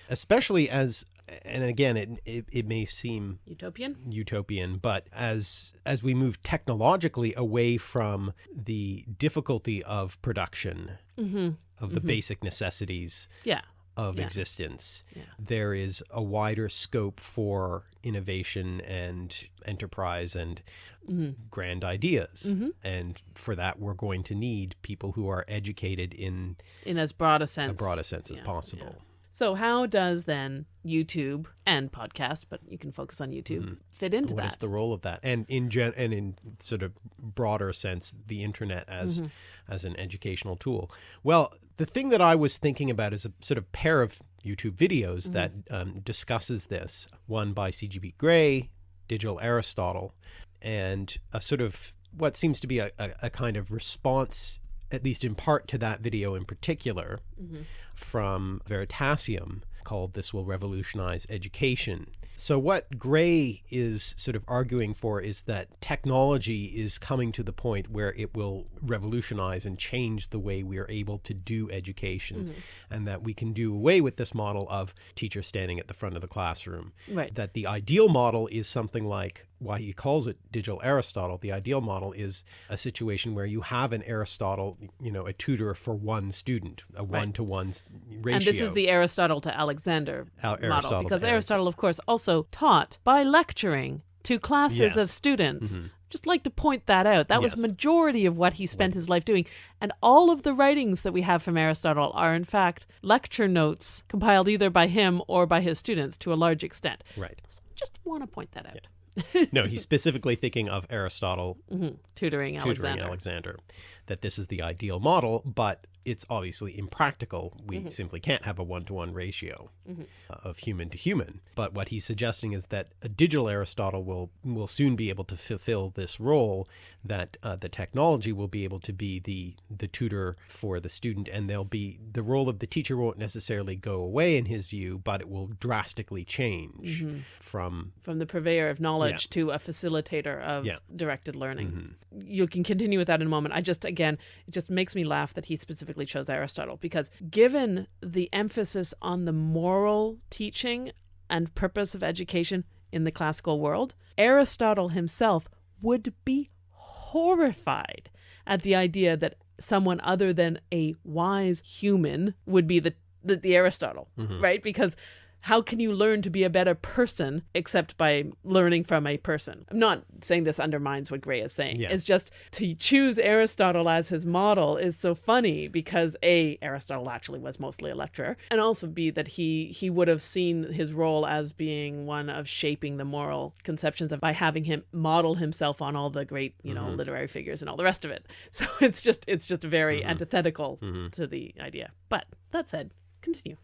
Especially as, and again, it, it, it may seem Utopian. utopian, but as as we move technologically away from the difficulty of production Mm-hmm. of the basic necessities Yeah. Of Yeah. existence. Yeah. There is a wider scope for innovation and enterprise and Mhm. grand ideas. Mhm. And for that, we're going to need people who are educated in In as broad a as sense. broad a sense as Yeah, possible. So how does then YouTube and podcast, but you can focus on YouTube, fit into What What is the role of that? And in gen- and in sort of broader sense, the internet as Mm-hmm. as an educational tool. Well, the thing that I was thinking about is a sort of pair of YouTube videos Mm-hmm. that um, discusses this. One by C.G.P. Grey, Digital Aristotle, and a sort of what seems to be a, a, a kind of response, at least in part, to that video in particular Mm-hmm. From Veritasium called This Will Revolutionize Education. So, what Grey is sort of arguing for is that technology is coming to the point where it will revolutionize and change the way we are able to do education, mm-hmm. and that we can do away with this model of teacher standing at the front of the classroom. Right. That the ideal model is something like why he calls it digital Aristotle. The ideal model is a situation where you have an Aristotle, you know, a tutor for one student, a one to one ratio. And this is the Aristotle to Alexander Al- model Aristotle because to Aristotle, of course, also taught by lecturing to classes Yes. Of students. Mm-hmm. Just like to point that out. That was majority of what he spent his life doing. And all of the writings that we have from Aristotle are in fact lecture notes compiled either by him or by his students to a large extent. right. So Just want to point that out. No, he's specifically thinking of Aristotle Mhm. Tutoring tutoring Alexander. Alexander. That this is the ideal model, but it's obviously impractical. We Mm-hmm. simply can't have a one to one ratio uh, of human to human. But what he's suggesting is that a digital Aristotle will will soon be able to fulfill this role. That uh, the technology will be able to be the the tutor for the student, and there'll be the role of the teacher won't necessarily go away in his view, but it will drastically change Mm-hmm. from from the purveyor of knowledge to a facilitator of Yeah. Mm-hmm. directed learning. You can continue with that in a moment. I just, again, it just makes me laugh that he specifically chose Aristotle because given the emphasis on the moral teaching and purpose of education in the classical world, Aristotle himself would be horrified at the idea that someone other than a wise human would be the the, the Aristotle, mm-hmm. right? Because how can you learn to be a better person except by learning from a person? I'm not saying this undermines what Grey is saying. Yeah. It's just to choose Aristotle as his model is so funny because A, Aristotle actually was mostly a lecturer, and also B, that he he would have seen his role as being one of shaping the moral conceptions of by having him model himself on all the great, you know, mm-hmm. literary figures and all the rest of it. So it's just it's just very mm-hmm. antithetical mm-hmm. to the idea. But that said, continue.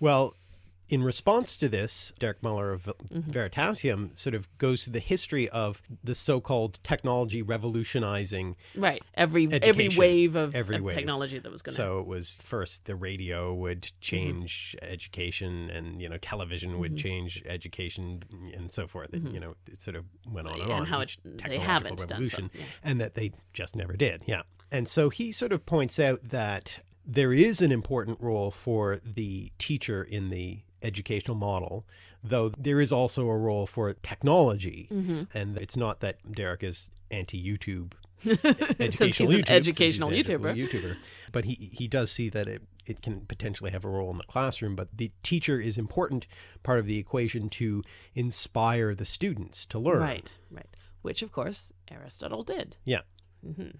Well, in response to this, Derek Muller of Mm-hmm. Veritasium sort of goes to the history of the so-called technology revolutionizing. Right. Every every wave of, Every of wave. technology that was going to. So it was first the radio would change education, and you know television would Mm-hmm. change education, and so forth. And, you know, it sort of went on and, And on. how it- they haven't done so, revolution, yeah. and that they just never did. Yeah, and so he sort of points out that there is an important role for the teacher in the educational model, though there is also a role for technology, Mm-hmm. and it's not that Derek is anti-YouTube Since educational he's an YouTube, educational YouTuber. YouTuber. But he he does see that it it can potentially have a role in the classroom. But the teacher is important part of the equation to inspire the students to learn. Right. Right. Which of course Aristotle did. Yeah. Mm-hmm.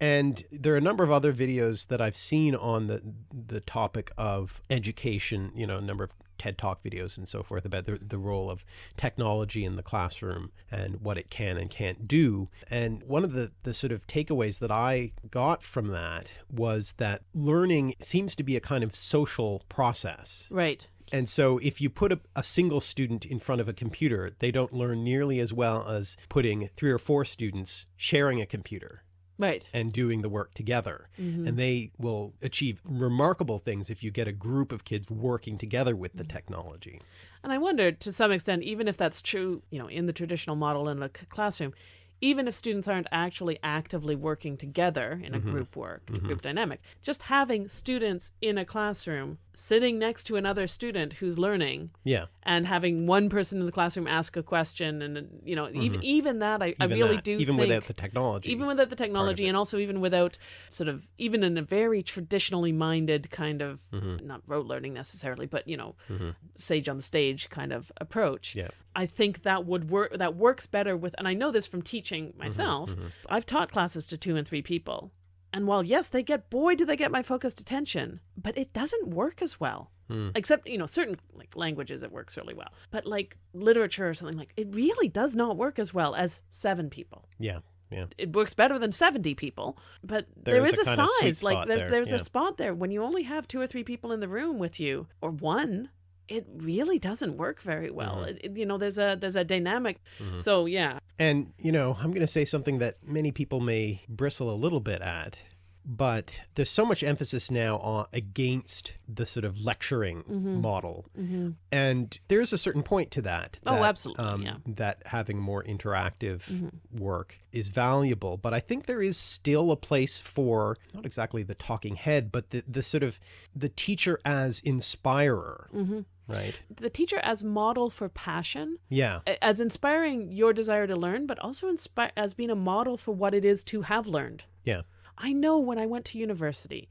And there are a number of other videos that I've seen on the the topic of education. You know, a number of TED Talk videos and so forth about the, the role of technology in the classroom and what it can and can't do. And one of the, the sort of takeaways that I got from that was that learning seems to be a kind of social process. Right. And so if you put a, a single student in front of a computer, they don't learn nearly as well as putting three or four students sharing a computer Right. and doing the work together. Mm-hmm. And they will achieve remarkable things if you get a group of kids working together with Mm-hmm. the technology. And I wonder, to some extent, even if that's true, you know, in the traditional model in a classroom, even if students aren't actually actively working together in a Mm-hmm. group work, group dynamic, just having students in a classroom sitting next to another student who's learning Yeah. and having one person in the classroom ask a question and you know even even that I, I Mm-hmm. Really that, do even think without the technology. even without the technology and also even without sort of even in a very traditionally minded kind of Mm-hmm. not rote learning necessarily but you know sage on the stage kind of approach Yeah. i think that would work that works better with and i know this from teaching Mm-hmm, myself i've taught classes to two and three people and while yes they get boy do they get my focused attention but it doesn't work as well Hmm. except you know certain like languages it works really well but like literature or something like it really does not work as well as seven people yeah. Yeah. it works better than 70 people but There there is is, a a, kind of sweet size like there's there, there's yeah. a spot there when you only have two or three people in the room with you or one it really doesn't work very well Mm-hmm. It- it- you know there's a there's a dynamic mm-hmm. so yeah And, you know, I'm going to say something that many people may bristle a little bit at, but there's so much emphasis now on against the sort of lecturing mm-hmm. model. Mm-hmm. And there's a certain point to that. Oh, that, absolutely, um, yeah. That having more interactive work is valuable. But I think there is still a place for not exactly the talking head, but the, the sort of the teacher as inspirer. Right? the teacher as model for passion Yeah. as inspiring your desire to learn but also inspire as being a model for what it is to have learned Yeah. I know when I went to university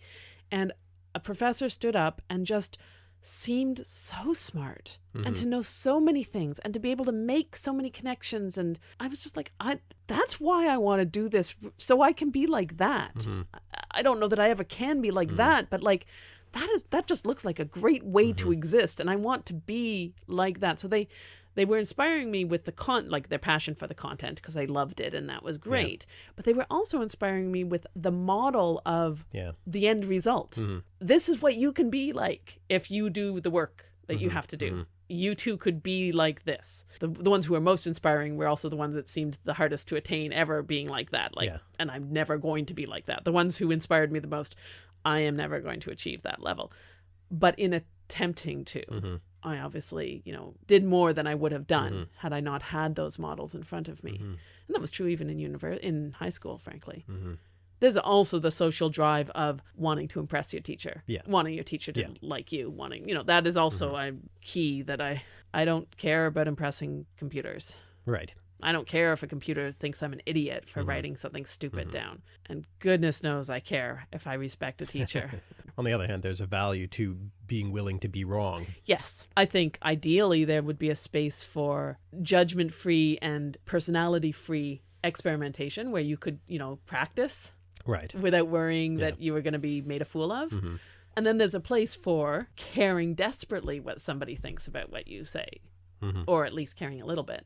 and a professor stood up and just seemed so smart and to mm-hmm. know so many things and to be able to make so many connections and I was just like I that's why I want to do this so I can be like that. Mm-hmm. I, I don't know that I ever can be like mm-hmm. that but like that is that just looks like a great way to mm-hmm. exist and I want to be like that. So they they were inspiring me with the con like their passion for the content because I loved it and that was great. But they were also inspiring me with the model of Yeah. the end result. Mm-hmm. This is what you can be like if you do the work that you mm-hmm. have to do. You too could be like this. The, the ones who are most inspiring were also the ones that seemed the hardest to attain ever being like that. Like, Yeah. and I'm never going to be like that. The ones who inspired me the most, I am never going to achieve that level. But in attempting to, Mm-hmm. I obviously, you know, did more than I would have done had I not had those models in front of me. Mm-hmm. And that was true even in univer- in high school, frankly. There's also the social drive of wanting to impress your teacher, Yeah. wanting your teacher to Yeah. Mm-hmm. like you, wanting, you know, that is also a key that I I don't care about impressing computers. Right. I don't care if a computer thinks I'm an idiot Mm-hmm. for writing something stupid down. And goodness knows I care if I respect a teacher. On the other hand, there's a value to being willing to be wrong. Yes. I think ideally there would be a space for judgment free and personality free experimentation where you could, you know, practice Right. without worrying that you were going to be made a fool of. Mm-hmm. And then there's a place for caring desperately what somebody thinks about what you say, Mhm. or at least caring a little bit.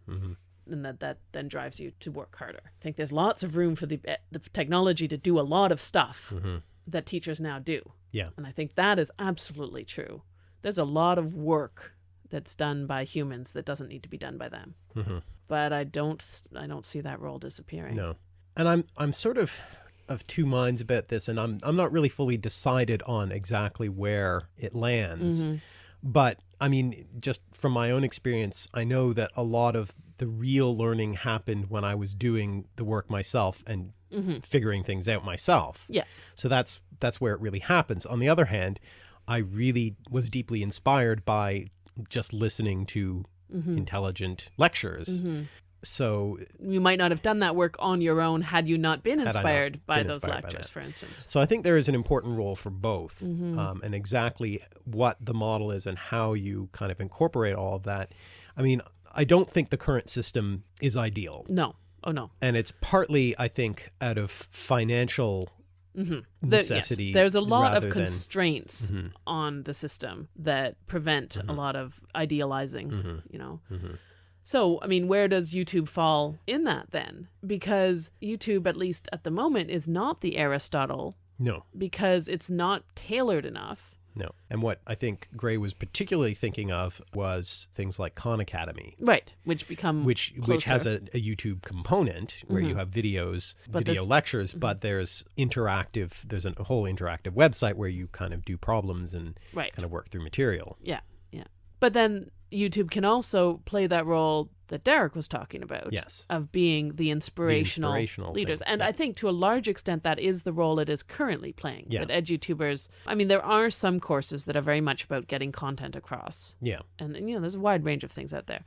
And that, that then drives you to work harder. I think there's lots of room for the, eh, the technology to do a lot of stuff Mhm. that teachers now do. Yeah. And I think that is absolutely true. There's a lot of work that's done by humans that doesn't need to be done by them. hmm But I don't I don't see that role disappearing. No. And I'm I'm sort of of two minds about this and I'm I'm not really fully decided on exactly where it lands. Mhm. But I mean, just from my own experience, I know that a lot of the real learning happened when I was doing the work myself and Mhm. figuring things out myself. Yeah. So that's that's where it really happens. On the other hand, I really was deeply inspired by just listening to Mhm. intelligent lectures. Mhm. So You might not have done that work on your own had you not been Had I not inspired by been those inspired lectures, that. for instance. So I think there is an important role for both, Mhm. um, and exactly what the model is and how you kind of incorporate all of that. I mean, I don't think the current system is ideal, No. Oh no. and it's partly, I think, out of financial hmm necessity. there's a lot of than- constraints Mhm, on the system that prevent a Mhm. lot of idealizing. mhm, You know. mhm. So, I mean, where does YouTube fall in that then? Because YouTube, at least at the moment, is not the Aristotle No, because it's not tailored enough. No. And what I think Grey was particularly thinking of was things like Khan Academy, Right. Which become which which has a, a YouTube component where you Mhm. have videos, But video this- Mm-hmm. lectures, but there's interactive. There's a whole interactive website where you kind of do problems and right. kind of work through material. Yeah, yeah. But then YouTube can also play that role that Derek was talking about. Yes. Of being the inspirational, inspirational leaders. thing, And yeah. I think to a large extent that is the role it is currently playing. Yeah. That edutubers I mean, there are some courses that are very much about getting content across. Yeah. And you know, there's a wide range of things out there.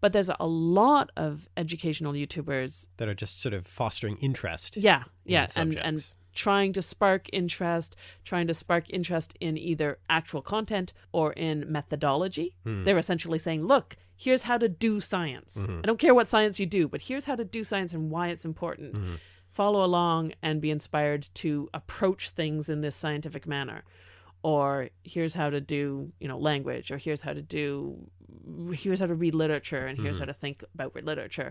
But there's a lot of educational YouTubers That are just sort of fostering interest. yeah, in yeah, the and and. Trying to spark interest, trying to spark interest in either actual content or in methodology. Hmm. They're essentially saying, "Look, here's how to do science. Mm-hmm. I don't care what science you do, but here's how to do science and why it's important. Mm-hmm. Follow along and be inspired to approach things in this scientific manner." Or here's how to do, you know, language, or here's how to do, here's how to read literature, and Mm-hmm. here's how to think about literature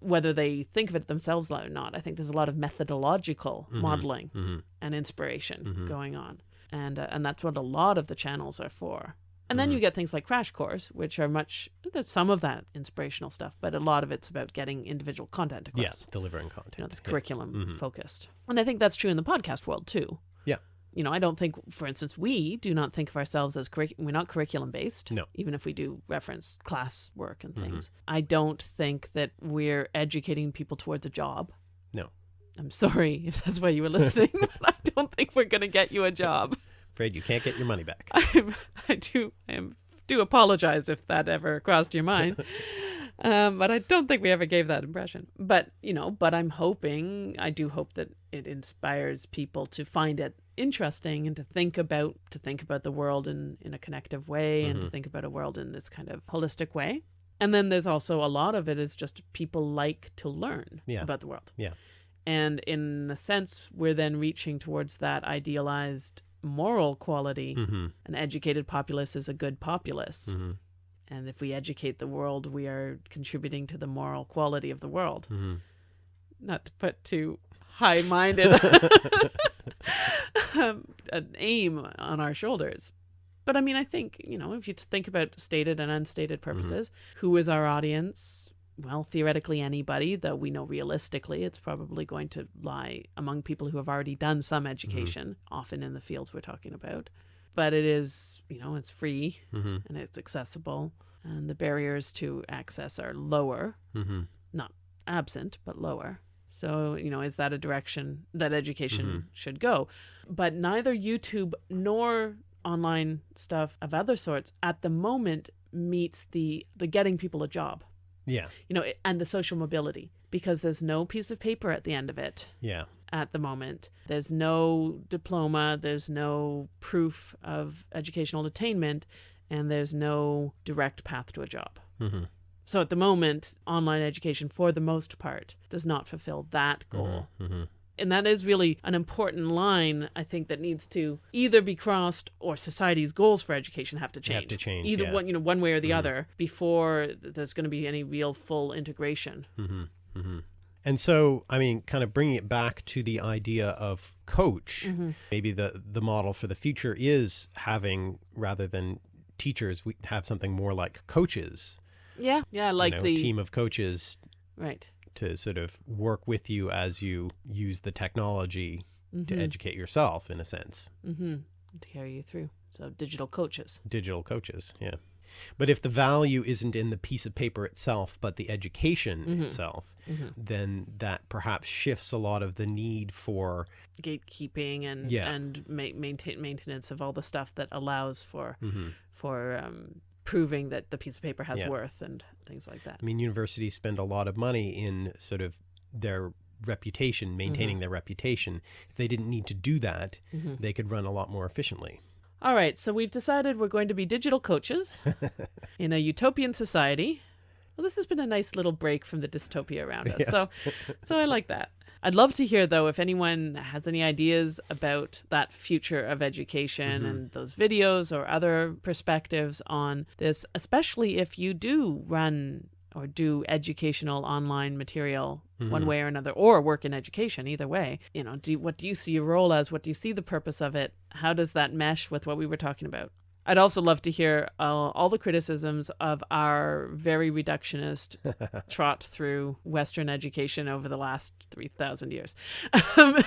whether they think of it themselves or not. I think there's a lot of methodological modeling Mhm. and inspiration Mm-hmm. going on, and uh, and that's what a lot of the channels are for. And Mm-hmm. then you get things like Crash Course, which are much there's some of that inspirational stuff, but a lot of it's about getting individual content across. Yes, delivering content. You know, it's Yeah. curriculum focused, and I think that's true in the podcast world too. Yeah. You know, I don't think, for instance, we do not think of ourselves as curric- we're not curriculum based. No. Even if we do reference class work and Mhm. things, I don't think that we're educating people towards a job. No. I'm sorry if that's why you were listening, but I don't think we're going to get you a job. Afraid you can't get your money back. I, I do I am, do apologize if that ever crossed your mind. Um, but I don't think we ever gave that impression. But, you know, but I'm hoping, I do hope that it inspires people to find it interesting and to think about to think about the world in, in a connective way and to think about a world in this kind of holistic way. And then there's also a lot of it is just people like to learn Yeah. about the world. Yeah. And in a sense, we're then reaching towards that idealized moral quality. hmm An educated populace is a good populace. hmm And if we educate the world, we are contributing to the moral quality of the world. hmm Not to put too high minded um, an aim on our shoulders. But I mean, I think, you know, if you think about stated and unstated purposes, who is our audience? Well, theoretically, anybody, though we know realistically it's probably going to lie among people who have already done some education, often in the fields we're talking about. But it is, you know, it's free hmm and it's accessible, and the barriers to access are lower, hmm not absent, but lower. So, you know, is that a direction that education Mhm. should go? But neither YouTube nor online stuff of other sorts at the moment meets the the getting people a job, Yeah. you know, and the social mobility because there's no piece of paper at the end of it Yeah. At the moment. There's no diploma, there's no proof of educational attainment, and there's no direct path to a job. hmm So at the moment, online education, for the most part, does not fulfill that goal. hmm And that is really an important line, I think, that needs to either be crossed or society's goals for education have to change. Have to change, Either yeah. one, you know, one way or the other before there's going to be any real full integration. hmm hmm And so, I mean, kind of bringing it back to the idea of coach, Mm-hmm. maybe the the model for the future is having rather than teachers, we have something more like coaches, Yeah, yeah, like you know, the team of coaches right. to sort of work with you as you use the technology to Mhm. educate yourself, in a sense. Mm-hmm. To carry you through. So digital coaches. Digital coaches, yeah. But if the value isn't in the piece of paper itself, but the education Mhm. itself, Mhm. then that perhaps shifts a lot of the need for Gatekeeping and Yeah. and ma- maintain maintenance of all the stuff that allows for Mhm. for um, proving that the piece of paper has Yeah. worth and things like that. I mean, universities spend a lot of money in sort of their reputation, maintaining their reputation. If they didn't need to do that, Mhm. they could run a lot more efficiently. All right, so we've decided we're going to be digital coaches in a utopian society. Well, this has been a nice little break from the dystopia around us. So, so I like that. I'd love to hear though if anyone has any ideas about that future of education mm-hmm. and those videos or other perspectives on this, especially if you do run or do educational online material one way or another or work in education either way. You know do what do you see your role as? What do you see the purpose of it? How does that mesh with what we were talking about? I'd also love to hear uh, all the criticisms of our very reductionist trot through western education over the last 3000 years.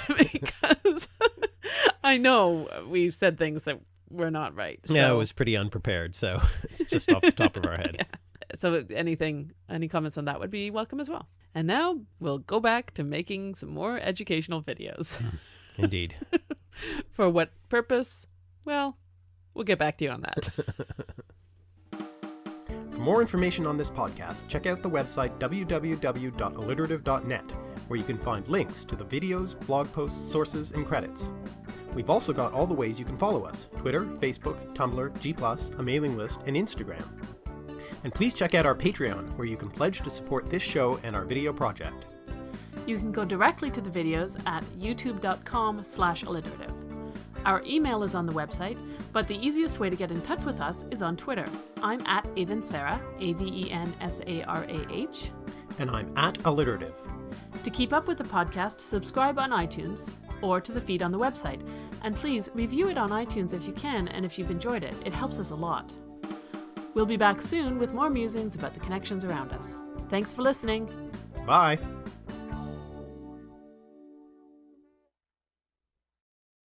Because i know we've said things that were not right so, Yeah, it was pretty unprepared, so it's just off the top of our head. So anything any comments on that would be welcome as well and now we'll go back to making some more educational videos hmm. Indeed. for what purpose well we'll get back to you on that For more information on this podcast, check out the website www.alliterative.net, where you can find links to the videos, blog posts, sources, and credits. We've also got all the ways you can follow us Twitter, Facebook, Tumblr, G, a mailing list, and Instagram. And please check out our Patreon, where you can pledge to support this show and our video project. you can go directly to the videos at youtube.com slash alliterative our email is on the website but the easiest way to get in touch with us is on twitter i'm at avensarah a-v-e-n-s-a-r-a-h And I'm at Alliterative. To keep up with the podcast, subscribe on iTunes or to the feed on the website. And please review it on iTunes if you can and if you've enjoyed it. It helps us a lot. We'll be back soon with more musings about the connections around us. Thanks for listening. Bye!